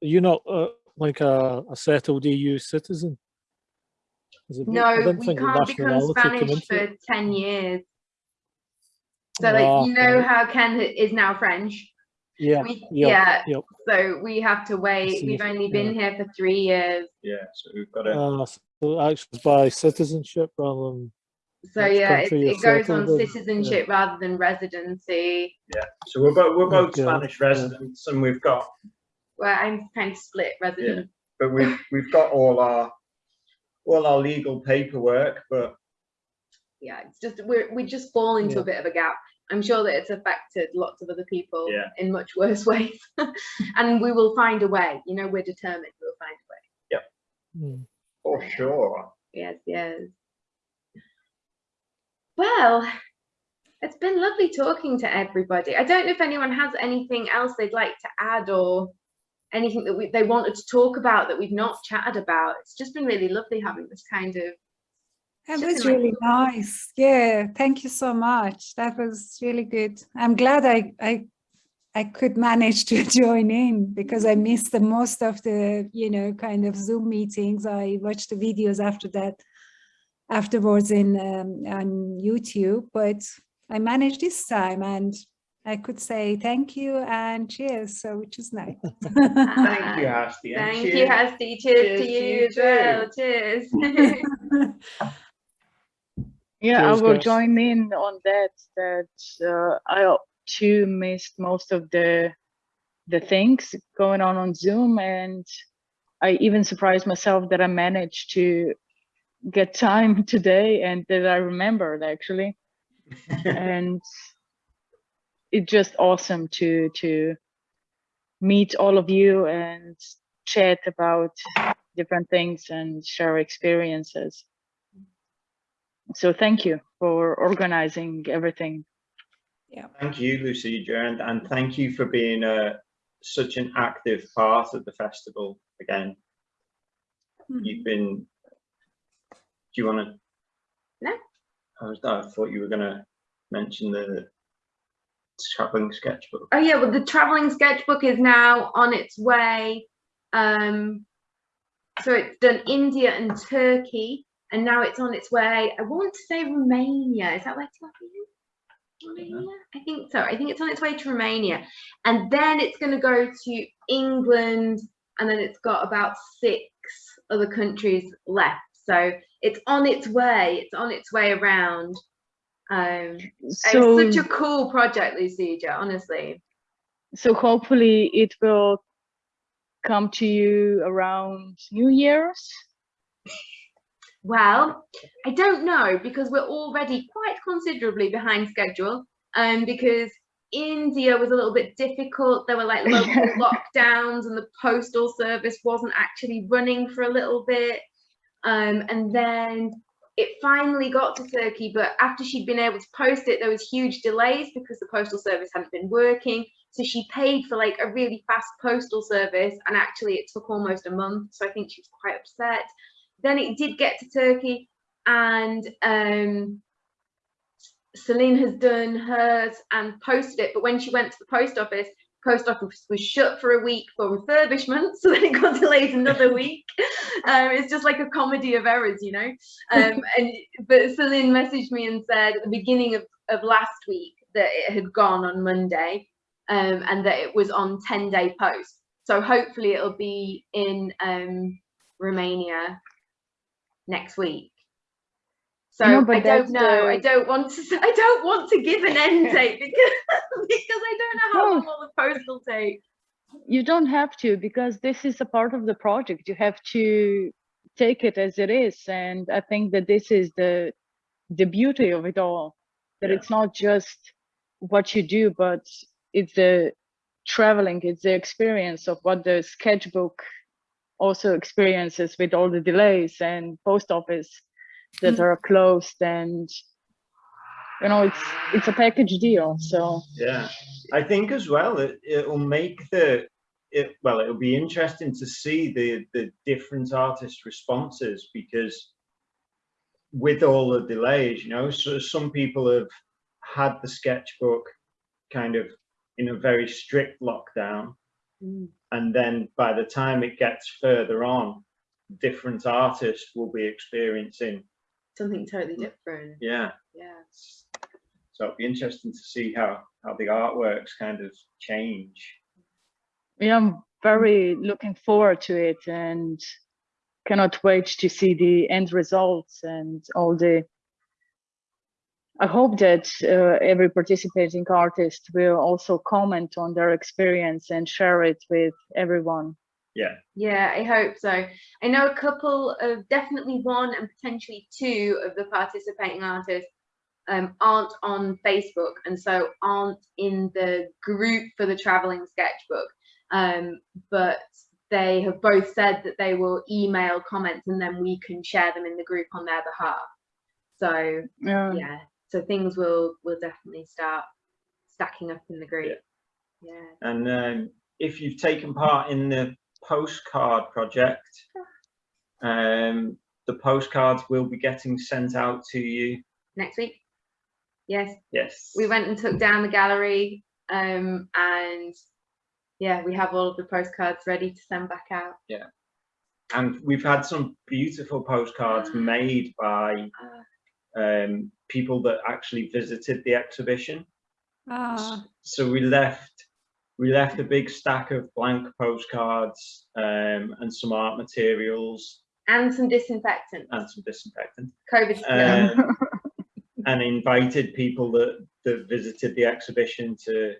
you're not uh, like a, a settled EU citizen. Is it- I No, didn't we think the can't become Spanish for it. 10 years. So, Ah, you know right. how Ken is now French? Yeah, We, yeah, yeah. yep. So we have to wait. We've only yeah. been here for three years. Yeah, so we've got to, Uh, so actually by citizenship rather than So Which yeah, it, it goes on settled in, citizenship rather than residency. Yeah, so we're both, we're both Okay, Spanish yeah. residents and we've got, Well, I'm kind of split resident. but we've, we've got all our, all our legal paperwork, but Yeah, it's just we're we just fall into Yeah. a bit of a gap. I'm sure that it's affected lots of other people Yeah. in much worse ways, and we will find a way. You know, we're determined. We'll find a way. Hmm. for sure. Yes, yes. Well, it's been lovely talking to everybody. I don't know if anyone has anything else they'd like to add or anything that we, they wanted to talk about that we've not chatted about. It's just been really lovely having this kind of That was like- really nice. Yeah, thank you so much. That was really good. I'm glad I I I could manage to join in because I missed the most of the, you know, kind of Zoom meetings. I watched the videos after that afterwards in um, on YouTube, but I managed this time and I could say thank you and cheers, so which is nice. Thank you, Hasti. and Thank you, cheers. Hasti. Cheers, Cheers to to you you as well. Cheers. Yeah, I will guys. join in on that. That uh, I too missed most of the the things going on on Zoom, and I even surprised myself that I managed to get time today and that I remembered actually. and it's just awesome to to meet all of you and chat about different things and share experiences. So thank you for organizing everything. Yeah. Thank you, Lucy and, and thank you for being uh, such an active part of the festival again. You've been, do you want to? No. I was, I thought you were going to mention the traveling sketchbook. Oh yeah, well the traveling sketchbook is now on its way. Um, so it's done India and Turkey, and now it's on its way. I want to say Romania. Is that where it's going? Romania? I think so. I think it's on its way to Romania, and then it's going to go to England, and then it's got about six other countries left. So it's on its way. It's on its way around. Um, So it's such a cool project, Lucija, honestly. so hopefully it will come to you around New Year's. Well, I don't know because we're already quite considerably behind schedule. Um, because India was a little bit difficult. There were like local lockdowns, and the postal service wasn't actually running for a little bit. Um, and then it finally got to Turkey, but after she'd been able to post it, there was huge delays because the postal service hadn't been working. So she paid for like a really fast postal service, and actually it took almost a month. So I think she was quite upset. Then it did get to Turkey, and um, Celine has done hers and posted it. But when she went to the post office, post office was shut for a week for refurbishment, so then it got delayed another week. Um, it's just like a comedy of errors, you know. Um, and but Celine messaged me and said at the beginning of, of last week that it had gone on Monday, um, and that it was on 10 day post. So hopefully it'll be in um, Romania next week. So No, I don't know. I don't want to. I don't want to give an end date because because I don't know how No. long all the post will take. You don't have to because this is a part of the project. You have to take it as it is. And I think that this is the the beauty of it all. That Yeah. it's not just what you do, but it's the traveling, it's the experience of what the sketchbook also experiences with all the delays and post office that are closed and you know it's it's a package deal so Yeah, I think as well it it'll make the it, well, it'll be interesting to see the, the different artist responses because with all the delays, you know, so some people have had the sketchbook kind of in a very strict lockdown. Mm. And then by the time it gets further on, different artists will be experiencing, Something totally different. yeah. Yeah. So it'll be interesting to see how, how the artworks kind of change. Yeah, I'm very looking forward to it and cannot wait to see the end results and all the. I hope that uh, every participating artist will also comment on their experience and share it with everyone. Yeah, Yeah, I hope so. I know a couple of definitely one and potentially two of the participating artists um, aren't on Facebook and so aren't in the group for the traveling sketchbook. Um, but they have both said that they will email comments and then we can share them in the group on their behalf. So Yeah. yeah, so things will will definitely start stacking up in the group. Yeah. and um, if you've taken part in the postcard project, um, the postcards will be getting sent out to you. Next week. Yes. Yes. we went and took down the gallery um and yeah we have all of the postcards ready to send back out Yeah. and we've had some beautiful postcards made by um, people that actually visited the exhibition. Ah, So we left we left a big stack of blank postcards um, and some art materials. And some disinfectant and some disinfectant covid um, and invited people that, that visited the exhibition to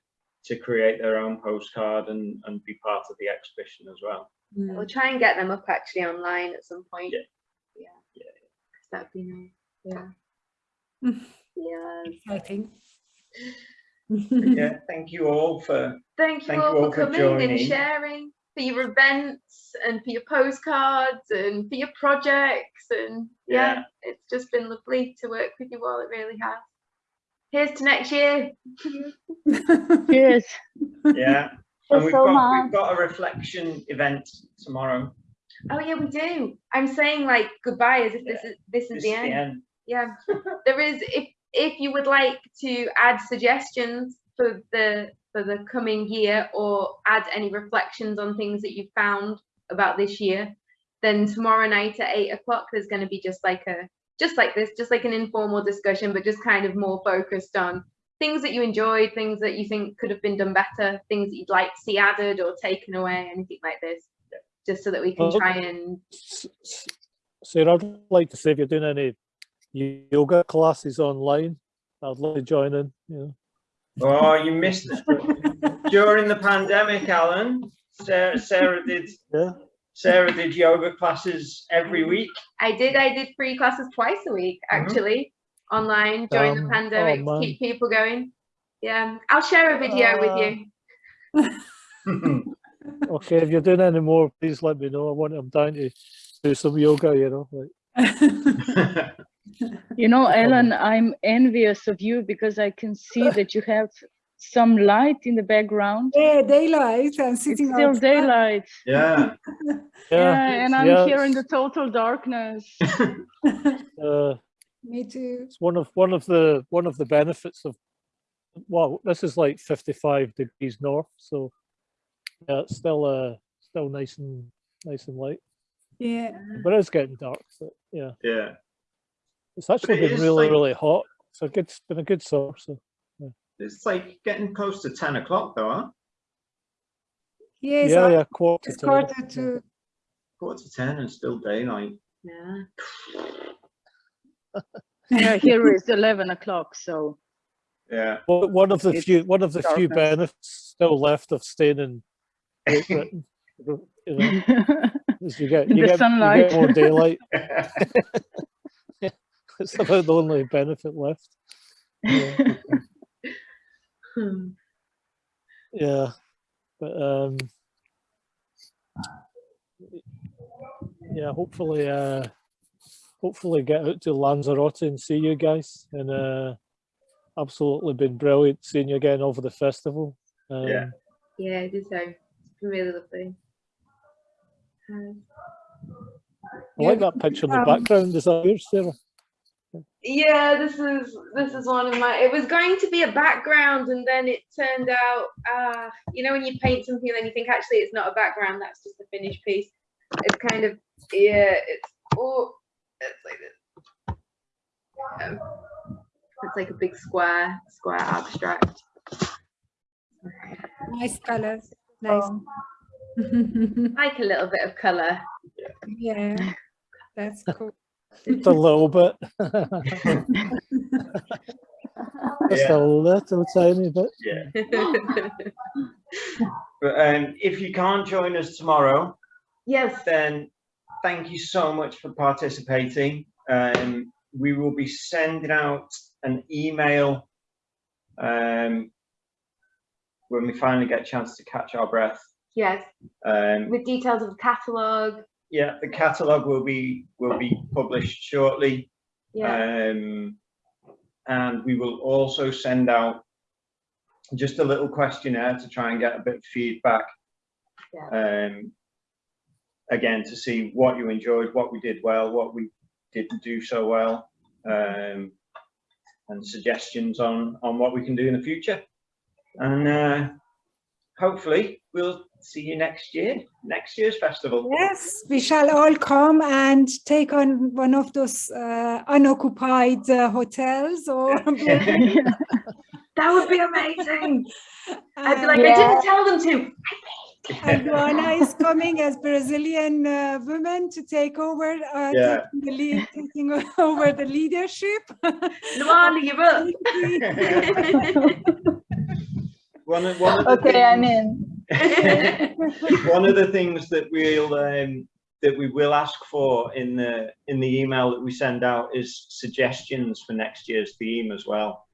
to create their own postcard and, and be part of the exhibition as well. we'll try and get them up actually online at some point. Yeah. yeah. Yeah 'cause that'd be nice. Yeah. Mm. yeah. Exciting. Yeah, thank you all for thank you Thank all you all for for coming and sharing for your events and for your postcards and for your projects and yeah, Yeah. it's just been lovely to work with you all it really has here's to next year Cheers. yeah. Thank And you we've so got much. we've got a reflection event tomorrow. Oh yeah, we do. I'm saying like goodbye as if this is this is This the is end. the end. Yeah. there is if if you would like to add suggestions for the for the coming year or add any reflections on things that you found about this year, then tomorrow night at eight o'clock there's going to be just like a just like this, just like an informal discussion, but just kind of more focused on things that you enjoyed, things that you think could have been done better, things that you'd like to see added or taken away, anything like this. Just so that we can try and Sarah, I'd like to say if you're doing any yoga classes online, I'd love to join in. You know. Oh, you missed it. During the pandemic, Alan, Sarah, Sarah did Yeah. Sarah did yoga classes every week. I did. I did free classes twice a week, Mhm. actually, online during Um, the oh, pandemic to keep people going. Yeah, I'll share a video with you. Okay, if you're doing any more, please let me know. I want I'm down to do some yoga, you know. Like You know. Ellen, I'm envious of you because I can see that you have some light in the background. Yeah, daylight. I'm It's still outside. daylight. yeah. Yeah, and I'm yeah, here in the total darkness. uh, Me too. it's one of one of the one of the benefits of well, this is like 55 degrees north, so yeah, it's still uh still nice and nice and light. Yeah. But it's getting dark. So yeah. Yeah. It's actually it been really, like- really hot. It's a good, it's been a good summer. So It's like getting close to 10 o'clock though, huh? Yes. yeah, yeah, quarter It's to. quarter to. Quarter to 10 and still daylight. Yeah. Yeah, here is 11 o'clock, so. Yeah. Well, one of the It's few, one of the few benefits still left of staying in Great Britain. you know, you get you the get, you sunlight. get more daylight. It's about the only benefit left. Yeah. Hmm. yeah but um yeah hopefully uh hopefully get out to lanzarote and see you guys and uh absolutely been brilliant seeing you again over the festival um, Yeah, I did so. been really lovely. Um, I like that picture in the Um, background. Is that yours, Sarah? Yeah, this is this is one of my. It was going to be a background, and then it turned out, uh, you know, when you paint something, and then you think actually it's not a background. That's just a finished piece. It's kind of yeah. It's oh, it's like this. Um, it's like a big square, square abstract. Nice colors. Nice. Um, Like a little bit of color. yeah, that's cool. Just a little bit. Just Yeah. a little tiny bit. Yeah. But um, if you can't join us tomorrow, yes. then thank you so much for participating. Um, we will be sending out an email um, when we finally get a chance to catch our breath. Yes. Um, With details of the catalogue. Yeah, the catalogue will be will be published shortly. Yeah. Um, and we will also send out just a little questionnaire to try and get a bit of feedback. Um, again, to see what you enjoyed, what we did well, what we didn't do so well, um, and suggestions on, on what we can do in the future. And uh, hopefully we'll see you next year, next year's festival. Yes, we shall all come and take on one of those uh, unoccupied uh, hotels or That would be amazing. I'd be like, and, I didn't tell them to. and Luana is coming as Brazilian uh, woman to take over, uh, Yeah. taking, the lead, taking over the leadership. Luana, you're up. One one of the okay, I'm in. one of the things that we'll um, that we will ask for in the in the email that we send out is suggestions for next year's theme as well.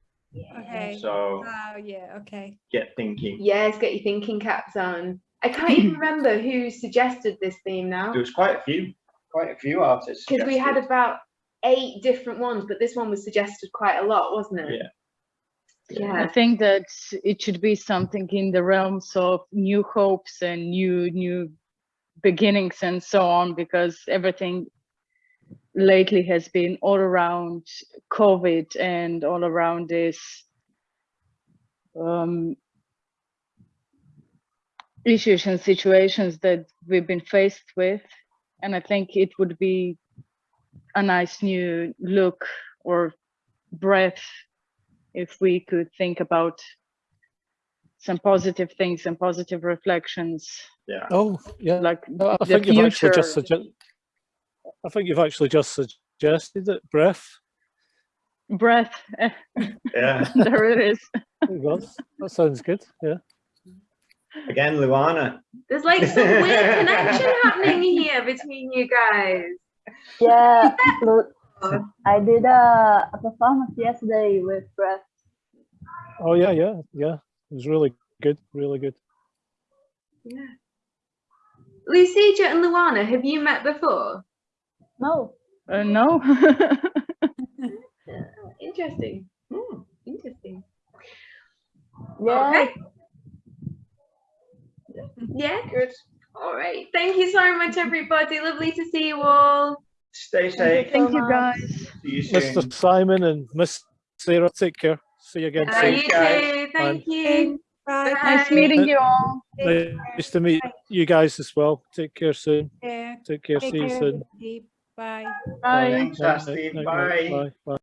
Okay. So Oh, yeah, okay. get thinking. yes, get your thinking caps on. I can't even remember who suggested this theme now. There was quite a few, quite a few artists. Because we had about eight different ones, but this one was suggested quite a lot, wasn't it? Yeah. I think that it should be something in the realms of new hopes and new new beginnings and so on because everything lately has been all around COVID and all around this um, issues and situations that we've been faced with. And I think it would be a nice new look or breath if we could think about some positive things and positive reflections Yeah. Oh, yeah. like No, I the think you've actually just future. suggested. I think you've actually just suggested it. Breath. breath Yeah. there it is There you. That sounds good. Yeah. Again, Luana. There's like some weird connection happening here between you guys. Yeah, Lu- I did a, a performance yesterday with Breath. Oh yeah, yeah, yeah. It was really good. Really good. Yeah. Lucija and Luana, have you met before? No, uh, no Interesting. Hmm, interesting. yeah, Okay. Yeah, good. All right. Thank you so much, everybody. Lovely to see you all. Stay safe. thank you guys See you soon. Mr. Simon and Miss Sarah, take care. See you again Uh, soon. you too. Thank Bye. you. Bye. nice meeting you all Nice to meet you guys as well. Take care soon. Yeah. Take care. Take See you soon. everybody. Bye. bye Thanks, Hasti. Night, night, Bye. Bye. Bye.